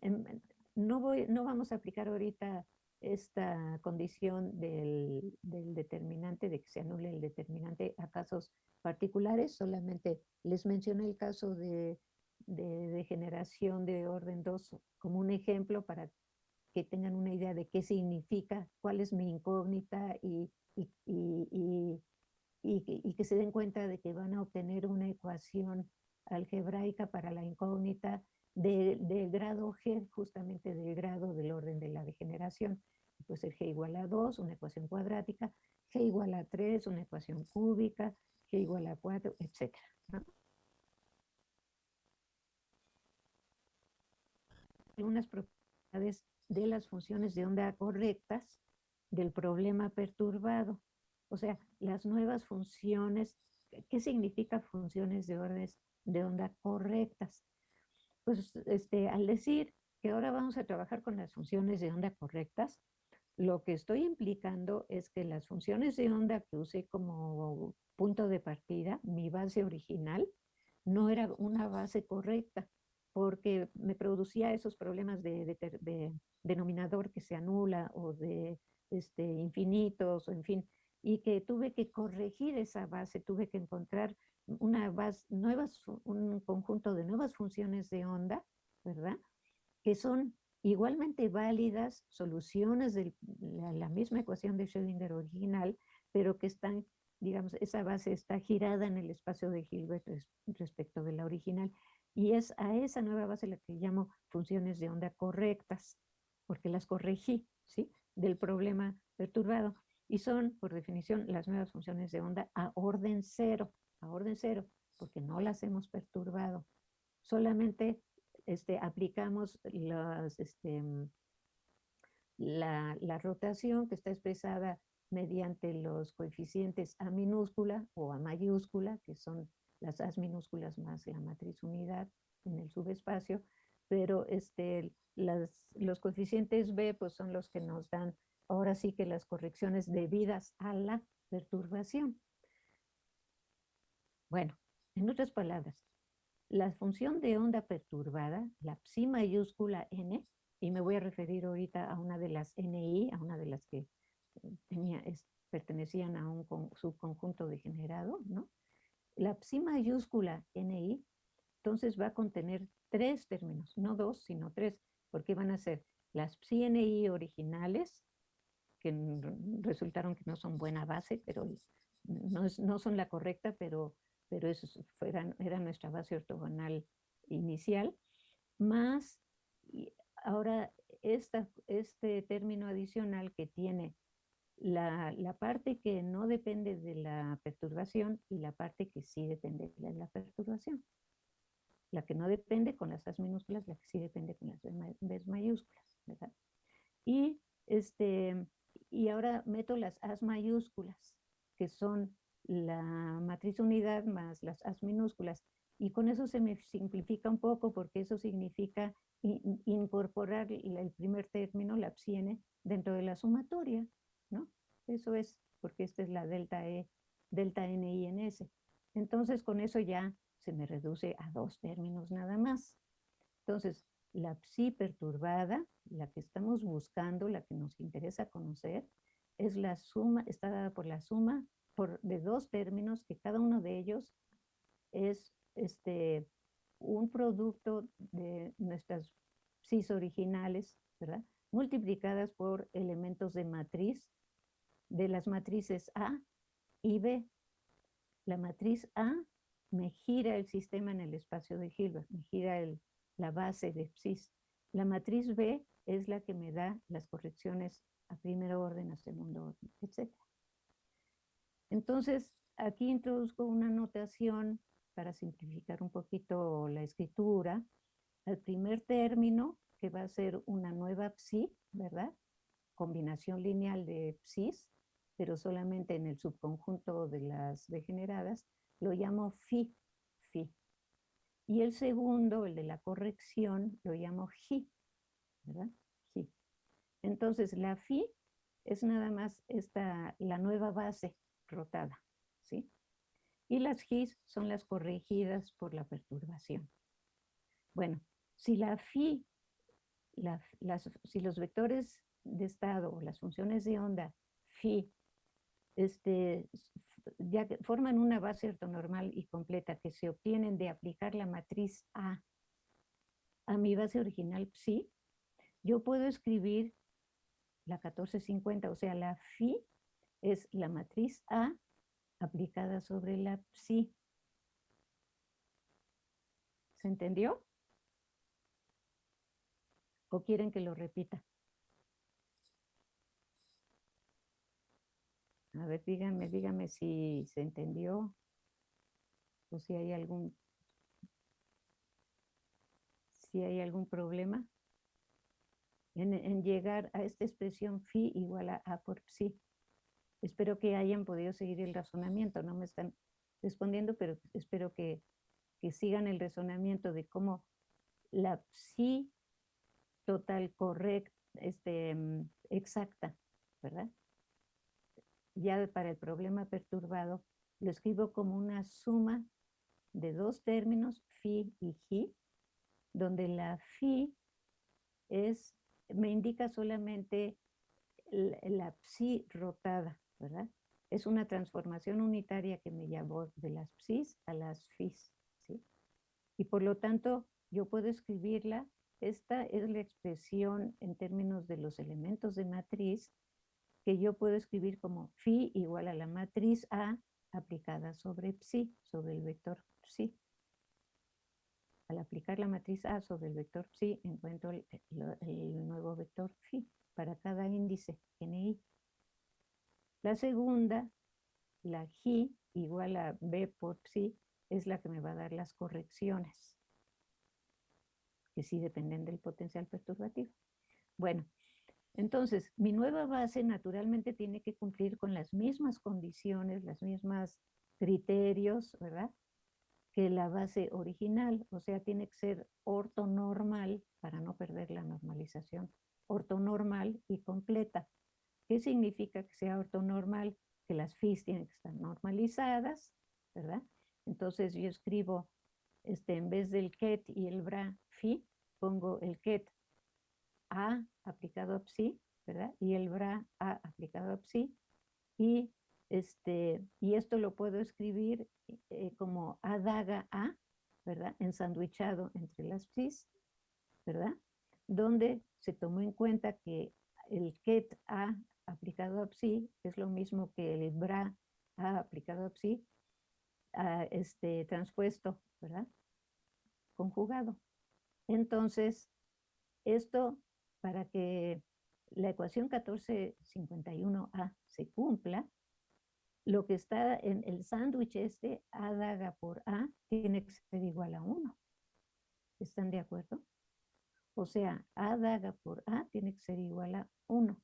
no, voy, no vamos a aplicar ahorita esta condición del, del, determinante, de que se anule el determinante a casos particulares, solamente les mencioné el caso de, de, de de orden 2 como un ejemplo para que tengan una idea de qué significa, cuál es mi incógnita y, y, y, y, que se den cuenta de que van a obtener una ecuación algebraica para la incógnita de, del grado G, justamente del grado del orden de la degeneración. Puede ser G igual a 2, una ecuación cuadrática, G igual a 3, una ecuación cúbica, G igual a 4, etc. Algunas propiedades de las funciones de onda correctas del problema perturbado. O sea, las nuevas funciones, ¿qué significa funciones de, orden, de onda correctas? Pues este, al decir que ahora vamos a trabajar con las funciones de onda correctas, lo que estoy implicando es que las funciones de onda que usé como punto de partida, mi base original, no era una base correcta, porque me producía esos problemas de, de, de denominador que se anula o de este, infinitos, o en fin, y que tuve que corregir esa base, tuve que encontrar una base, nuevas, un conjunto de nuevas funciones de onda, ¿verdad? Que son igualmente válidas soluciones de la, la misma ecuación de Schrödinger original, pero que están, digamos, esa base está girada en el espacio de Hilbert res, respecto de la original. Y es a esa nueva base la que llamo funciones de onda correctas, porque las corregí, ¿sí? Del problema perturbado y son, por definición, las nuevas funciones de onda a orden cero, a orden cero, porque no las hemos perturbado. Solamente este, aplicamos este, la, la rotación que está expresada mediante los coeficientes A minúscula o A mayúscula, que son las A minúsculas más la matriz unidad en el subespacio, pero este, las, los coeficientes B pues son los que nos dan ahora sí que las correcciones debidas a la perturbación. Bueno, en otras palabras, la función de onda perturbada, la psi mayúscula n, y me voy a referir ahorita a una de las NI, a una de las que eh, tenía, es, pertenecían a un subconjunto degenerado, ¿no? La psi mayúscula NI, entonces va a contener tres términos, no dos, sino tres, porque van a ser las psi NI originales, que resultaron que no son buena base, pero no, no son la correcta, pero, pero eso fueran, era nuestra base ortogonal inicial, más ahora esta, este término adicional que tiene la, la, parte que no depende de la perturbación y la parte que sí depende de la perturbación. La que no depende con las as minúsculas, la que sí depende con las b mayúsculas, ¿verdad? Y este, y ahora meto las as mayúsculas, que son la matriz unidad más las as minúsculas. Y con eso se me simplifica un poco porque eso significa incorporar el primer término, la psi dentro de la sumatoria, ¿no? Eso es porque esta es la delta E, delta N I en S. Entonces con eso ya se me reduce a dos términos nada más. Entonces, la psi perturbada, la que estamos buscando, la que nos interesa conocer, es la suma, está dada por la suma de dos términos que cada uno de ellos es este, un producto de nuestras psis originales, ¿verdad? Multiplicadas por elementos de matriz, de las matrices A y B. La matriz A me gira el sistema en el espacio de Hilbert, me gira el, la base de psis. La matriz B es la que me da las correcciones a primer orden, a segundo orden, etc. Entonces, aquí introduzco una notación para simplificar un poquito la escritura. El primer término, que va a ser una nueva psi, ¿verdad? Combinación lineal de psis, pero solamente en el subconjunto de las degeneradas, lo llamo phi, phi. Y el segundo, el de la corrección, lo llamo ji, ¿verdad? Ji. Entonces, la phi es nada más esta, la nueva base rotada, ¿sí? y las G's son las corregidas por la perturbación. Bueno, si la phi, las, si los vectores de estado o las funciones de onda phi este, ya forman una base ortonormal y completa que se obtienen de aplicar la matriz A a mi base original psi, yo puedo escribir la 1450, o sea, la phi es la matriz A aplicada sobre la psi. ¿Se entendió? ¿O quieren que lo repita? A ver, díganme, díganme si se entendió o si hay algún si hay algún problema en, llegar a esta expresión phi igual a A por psi. Espero que hayan podido seguir el razonamiento, no me están respondiendo, pero espero que, sigan el razonamiento de cómo la psi total correcta, este, mm, exacta, ¿verdad? Ya para el problema perturbado, lo escribo como una suma de dos términos, phi y ji, donde la phi es, me indica solamente la, psi rotada, Es una transformación unitaria que me llevó de las psis a las fis. Y por lo tanto, yo puedo escribirla, esta es la expresión en términos de los elementos de matriz, que yo puedo escribir como phi igual a la matriz A aplicada sobre psi, sobre el vector psi. Al aplicar la matriz A sobre el vector psi, encuentro el, nuevo vector phi para cada índice NI. La segunda, la G igual a B por psi, es la que me va a dar las correcciones, que sí dependen del potencial perturbativo. Bueno, entonces, mi nueva base naturalmente tiene que cumplir con las mismas condiciones, las mismas criterios, ¿verdad? que la base original, o sea, tiene que ser ortonormal para no perder la normalización, ortonormal y completa. ¿Qué significa que sea ortonormal? Que las FIS tienen que estar normalizadas, ¿verdad? Entonces yo escribo, este, en vez del ket y el bra fi, pongo el ket a aplicado a psi, ¿verdad? Y el bra a aplicado a psi, y este, y esto lo puedo escribir eh, como A daga A, ¿verdad? Ensandwichado entre las psis, ¿verdad? Donde se tomó en cuenta que el ket A aplicado a psi es lo mismo que el bra A aplicado a psi, este, transpuesto, ¿verdad? Conjugado. Entonces, esto para que la ecuación 1451A se cumpla, lo que está en el sándwich este, A daga por A, tiene que ser igual a 1. ¿Están de acuerdo? O sea, A daga por A tiene que ser igual a 1.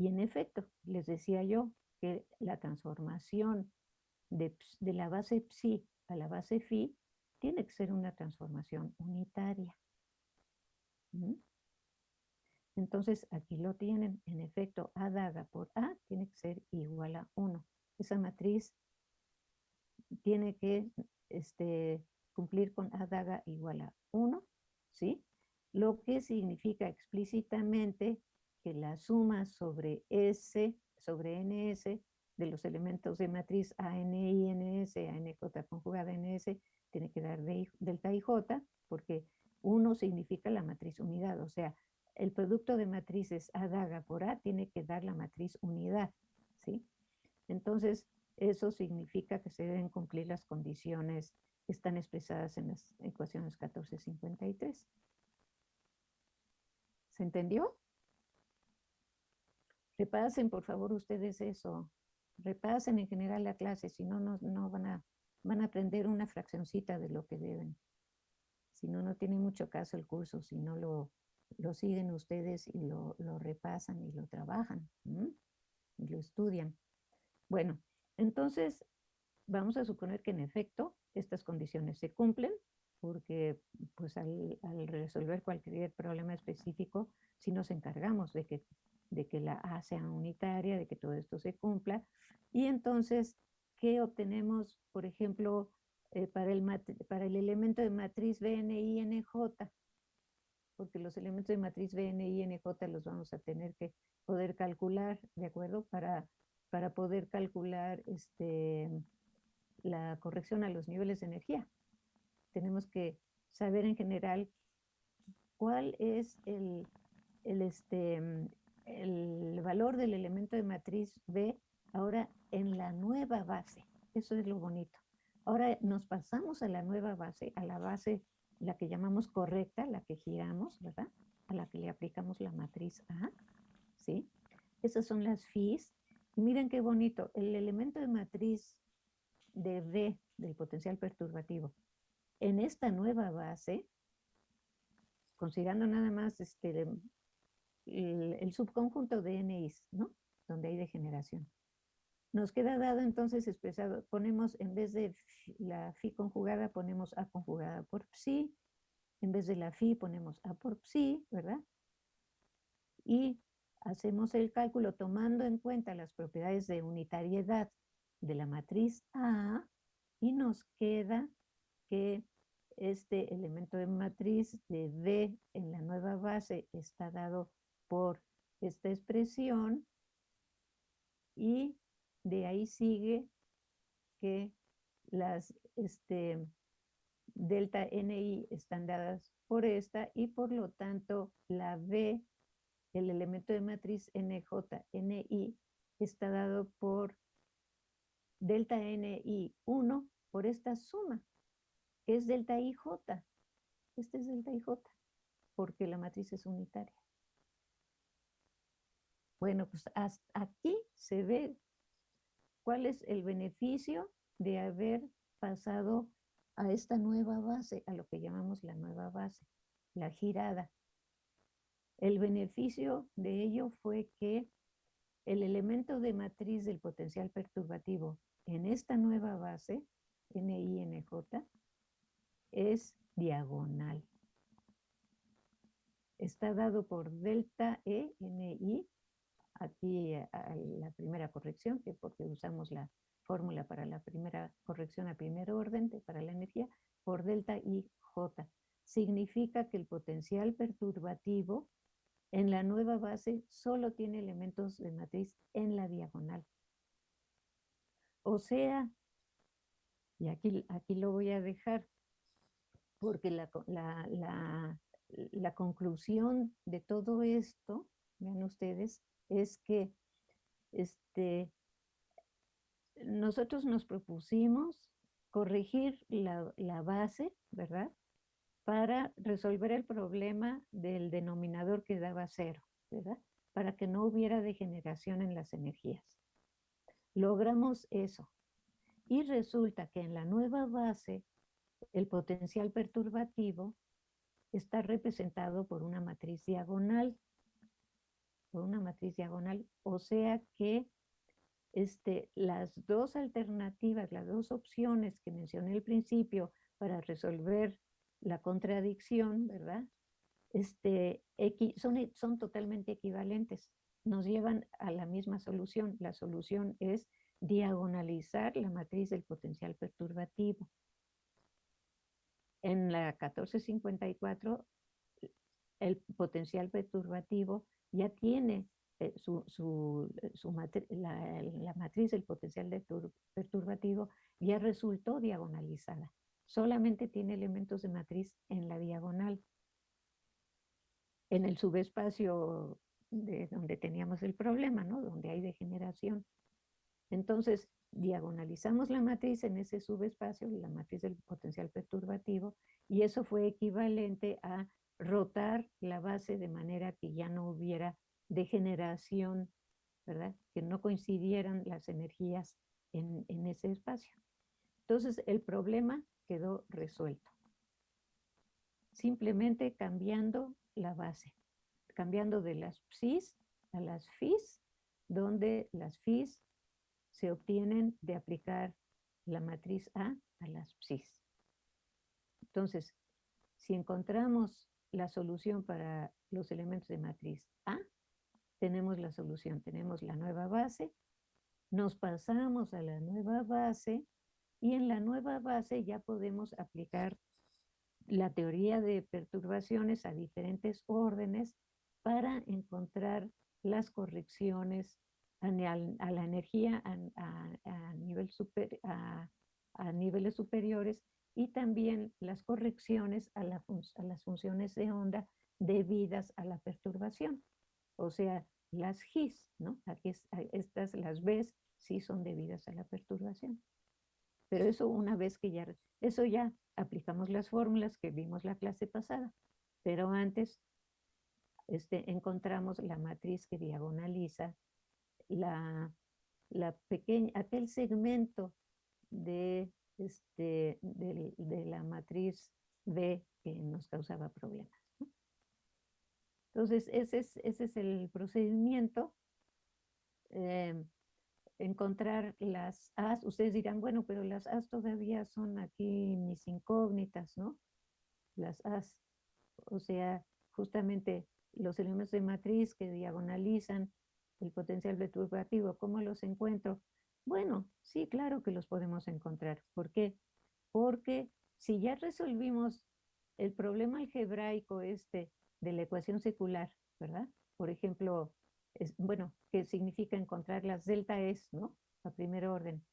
Y en efecto, les decía yo que la transformación de, la base psi a la base phi tiene que ser una transformación unitaria. ¿Mm? Entonces, aquí lo tienen. En efecto, A daga por A tiene que ser igual a 1 esa matriz tiene que este, cumplir con A daga igual a 1, ¿sí? Lo que significa explícitamente que la suma sobre S, sobre NS, de los elementos de matriz ANI, NS, ANJ conjugada NS, tiene que dar de, delta y J, porque 1 significa la matriz unidad, o sea, el producto de matrices A daga por A tiene que dar la matriz unidad, ¿sí? Entonces, eso significa que se deben cumplir las condiciones que están expresadas en las ecuaciones 1453. ¿Se entendió? Repasen, por favor, ustedes eso. Repasen en general la clase, si no, no, van, a, van a aprender una fraccioncita de lo que deben. Si no, no tiene mucho caso el curso, si no lo, lo siguen ustedes y lo, repasan y lo trabajan y lo estudian. Bueno, entonces vamos a suponer que en efecto estas condiciones se cumplen, porque pues al, resolver cualquier problema específico, si nos encargamos de que, de que la A sea unitaria, de que todo esto se cumpla, y entonces que obtenemos, por ejemplo, eh, para, el para el elemento de matriz BNI-NJ, porque los elementos de matriz BNI-NJ los vamos a tener que poder calcular, ¿de acuerdo? Para, para poder calcular este, la corrección a los niveles de energía. Tenemos que saber en general cuál es el, el, este, el valor del elemento de matriz B ahora en la nueva base. Eso es lo bonito. Ahora nos pasamos a la nueva base, a la base, la que llamamos correcta, la que giramos, ¿verdad? A la que le aplicamos la matriz A, ¿sí? Esas son las FIs. Y miren qué bonito, el elemento de matriz de B, del potencial perturbativo, en esta nueva base, considerando nada más este, el, subconjunto de NIs, ¿no? Donde hay degeneración. Nos queda dado entonces expresado, ponemos en vez de la fi conjugada, ponemos a conjugada por psi, en vez de la fi ponemos a por psi, ¿verdad? Y hacemos el cálculo tomando en cuenta las propiedades de unitariedad de la matriz A y nos queda que este elemento de matriz de D en la nueva base está dado por esta expresión y de ahí sigue que las este, delta NI están dadas por esta y por lo tanto la B, el elemento de matriz NJ, NI, está dado por delta NI 1 por esta suma, es delta IJ. Este es delta IJ, porque la matriz es unitaria. Bueno, pues hasta aquí se ve ¿Cuál es el beneficio de haber pasado a esta nueva base, a lo que llamamos la nueva base, la girada? El beneficio de ello fue que el elemento de matriz del potencial perturbativo en esta nueva base, NINJ, es diagonal. Está dado por delta E, NI, aquí la primera corrección, que porque usamos la fórmula para la primera corrección a primer orden para la energía, por delta I J. Significa que el potencial perturbativo en la nueva base solo tiene elementos de matriz en la diagonal. O sea, y aquí, aquí lo voy a dejar, porque la, la, la conclusión de todo esto, vean ustedes, es que este, nosotros nos propusimos corregir la, la, base, ¿verdad? Para resolver el problema del denominador que daba cero, ¿verdad? Para que no hubiera degeneración en las energías. Logramos eso. Y resulta que en la nueva base, el potencial perturbativo está representado por una matriz diagonal por una matriz diagonal, o sea que este, las dos alternativas, las dos opciones que mencioné al principio para resolver la contradicción, ¿verdad? Este, son, son totalmente equivalentes, nos llevan a la misma solución. La solución es diagonalizar la matriz del potencial perturbativo. En la 1454, el potencial perturbativo ya tiene eh, su, su, eh, su la, matriz del potencial perturbativo ya resultó diagonalizada. Solamente tiene elementos de matriz en la diagonal. En el subespacio de donde teníamos el problema, ¿no? Donde hay degeneración. Entonces, diagonalizamos la matriz en ese subespacio, la matriz del potencial perturbativo, y eso fue equivalente a rotar la base de manera que ya no hubiera degeneración, ¿verdad? Que no coincidieran las energías en, ese espacio. Entonces el problema quedó resuelto. Simplemente cambiando la base, cambiando de las psis a las fis, donde las fis se obtienen de aplicar la matriz A a las psis. Entonces, si encontramos la solución para los elementos de matriz A, tenemos la solución, tenemos la nueva base nos pasamos a la nueva base y en la nueva base ya podemos aplicar la teoría de perturbaciones a diferentes órdenes para encontrar las correcciones a, la energía a, niveles superiores y también las correcciones a, las funciones de onda debidas a la perturbación. O sea, las GIS, ¿no? Estas, las Bs, sí son debidas a la perturbación. Pero eso una vez que ya, eso ya aplicamos las fórmulas que vimos la clase pasada. Pero antes este, encontramos la matriz que diagonaliza la, la pequeña, aquel segmento de, este, de, la matriz B que nos causaba problemas. Entonces, ese es, ese es el procedimiento. Em, encontrar las As, ustedes dirán, bueno, pero las As todavía son aquí mis incógnitas, ¿no? Las As, o sea, justamente los elementos de matriz que diagonalizan el potencial perturbativo, ¿cómo los encuentro? Bueno, sí, claro que los podemos encontrar. ¿Por qué? Porque si ya resolvimos el problema algebraico este de la ecuación secular, ¿verdad? Por ejemplo, es, bueno, que significa encontrar las delta E, ¿no? A primer orden.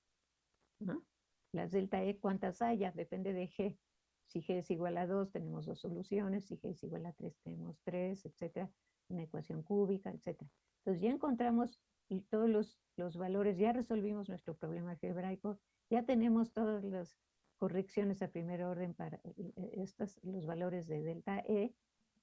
¿no? Las delta E, ¿cuántas haya? Depende de G. Si G es igual a 2, tenemos dos soluciones. Si G es igual a 3, tenemos 3, etcétera. Una ecuación cúbica, etcétera. Entonces ya encontramos todos los, los valores, ya resolvimos nuestro problema algebraico, ya tenemos todas las correcciones a primer orden para eh, eh, estos, los valores de delta E,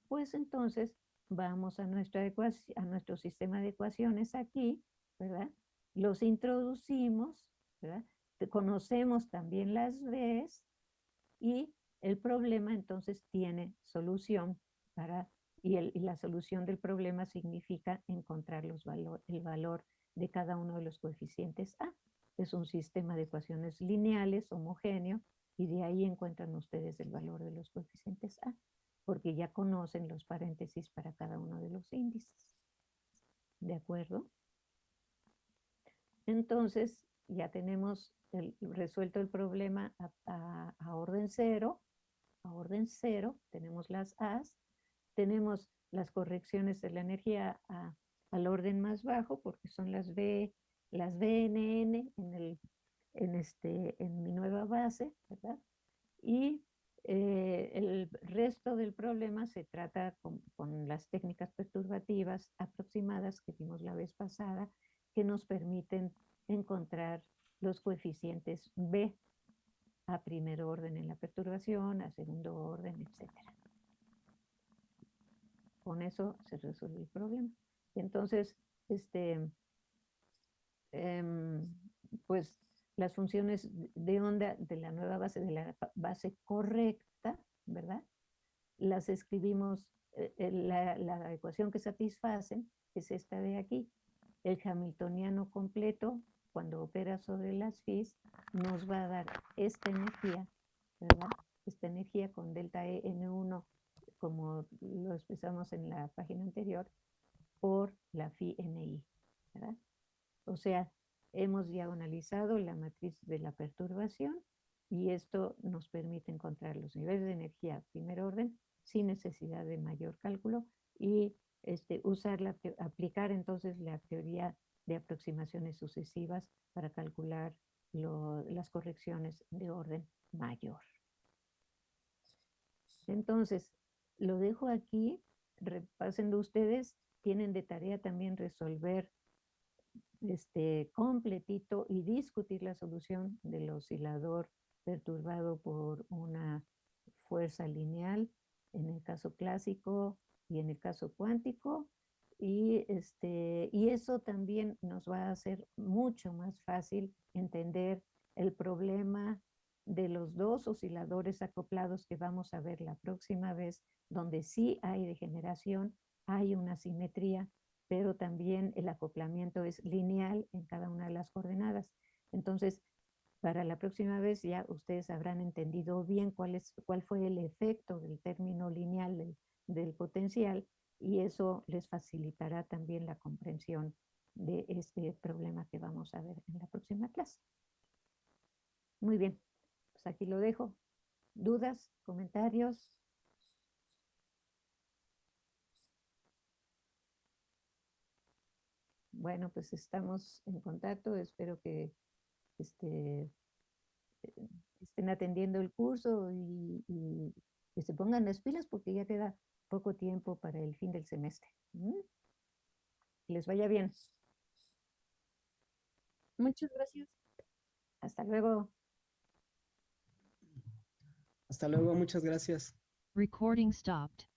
pues entonces vamos a, a nuestro sistema de ecuaciones aquí, ¿verdad? Los introducimos, ¿verdad? Conocemos también las Bs y el problema entonces tiene solución para y, la solución del problema significa encontrar el valor de cada uno de los coeficientes A. Es un sistema de ecuaciones lineales, homogéneo, y de ahí encuentran ustedes el valor de los coeficientes A, porque ya conocen los paréntesis para cada uno de los índices. ¿De acuerdo? Entonces, ya tenemos resuelto el problema a, a, orden cero. A orden cero tenemos las A's tenemos las correcciones de la energía al orden más bajo, porque son las B, las BNN en, el, en, este, en mi nueva base, ¿verdad? Y eh, el resto del problema se trata con, las técnicas perturbativas aproximadas que vimos la vez pasada, que nos permiten encontrar los coeficientes B a primer orden en la perturbación, a segundo orden, etcétera con eso se resuelve el problema. Y entonces, este, em, pues las funciones de onda de la nueva base, de la base correcta, ¿verdad? Las escribimos, eh, eh, la, la, ecuación que satisfacen es esta de aquí. El hamiltoniano completo, cuando opera sobre las Fis, nos va a dar esta energía, ¿verdad? Esta energía con delta E N1 como lo expresamos en la página anterior, por la phi NI. ¿verdad? O sea, hemos diagonalizado la matriz de la perturbación y esto nos permite encontrar los niveles de energía primer orden sin necesidad de mayor cálculo y este, usar la, aplicar entonces la teoría de aproximaciones sucesivas para calcular las correcciones de orden mayor. Entonces, lo dejo aquí, repásenlo ustedes, tienen de tarea también resolver este completito y discutir la solución del oscilador perturbado por una fuerza lineal en el caso clásico y en el caso cuántico. Y, este, y eso también nos va a hacer mucho más fácil entender el problema de los dos osciladores acoplados que vamos a ver la próxima vez, donde sí hay degeneración, hay una simetría, pero también el acoplamiento es lineal en cada una de las coordenadas. Entonces, para la próxima vez ya ustedes habrán entendido bien cuál, es, cuál fue el efecto del término lineal del, del potencial y eso les facilitará también la comprensión de este problema que vamos a ver en la próxima clase. Muy bien, pues aquí lo dejo. ¿Dudas? ¿Comentarios? Bueno, pues estamos en contacto. Espero que este, estén atendiendo el curso y, y que se pongan las pilas porque ya queda poco tiempo para el fin del semestre. ¿m? Que les vaya bien. Muchas gracias. Hasta luego. Hasta luego, muchas gracias. Recording stopped.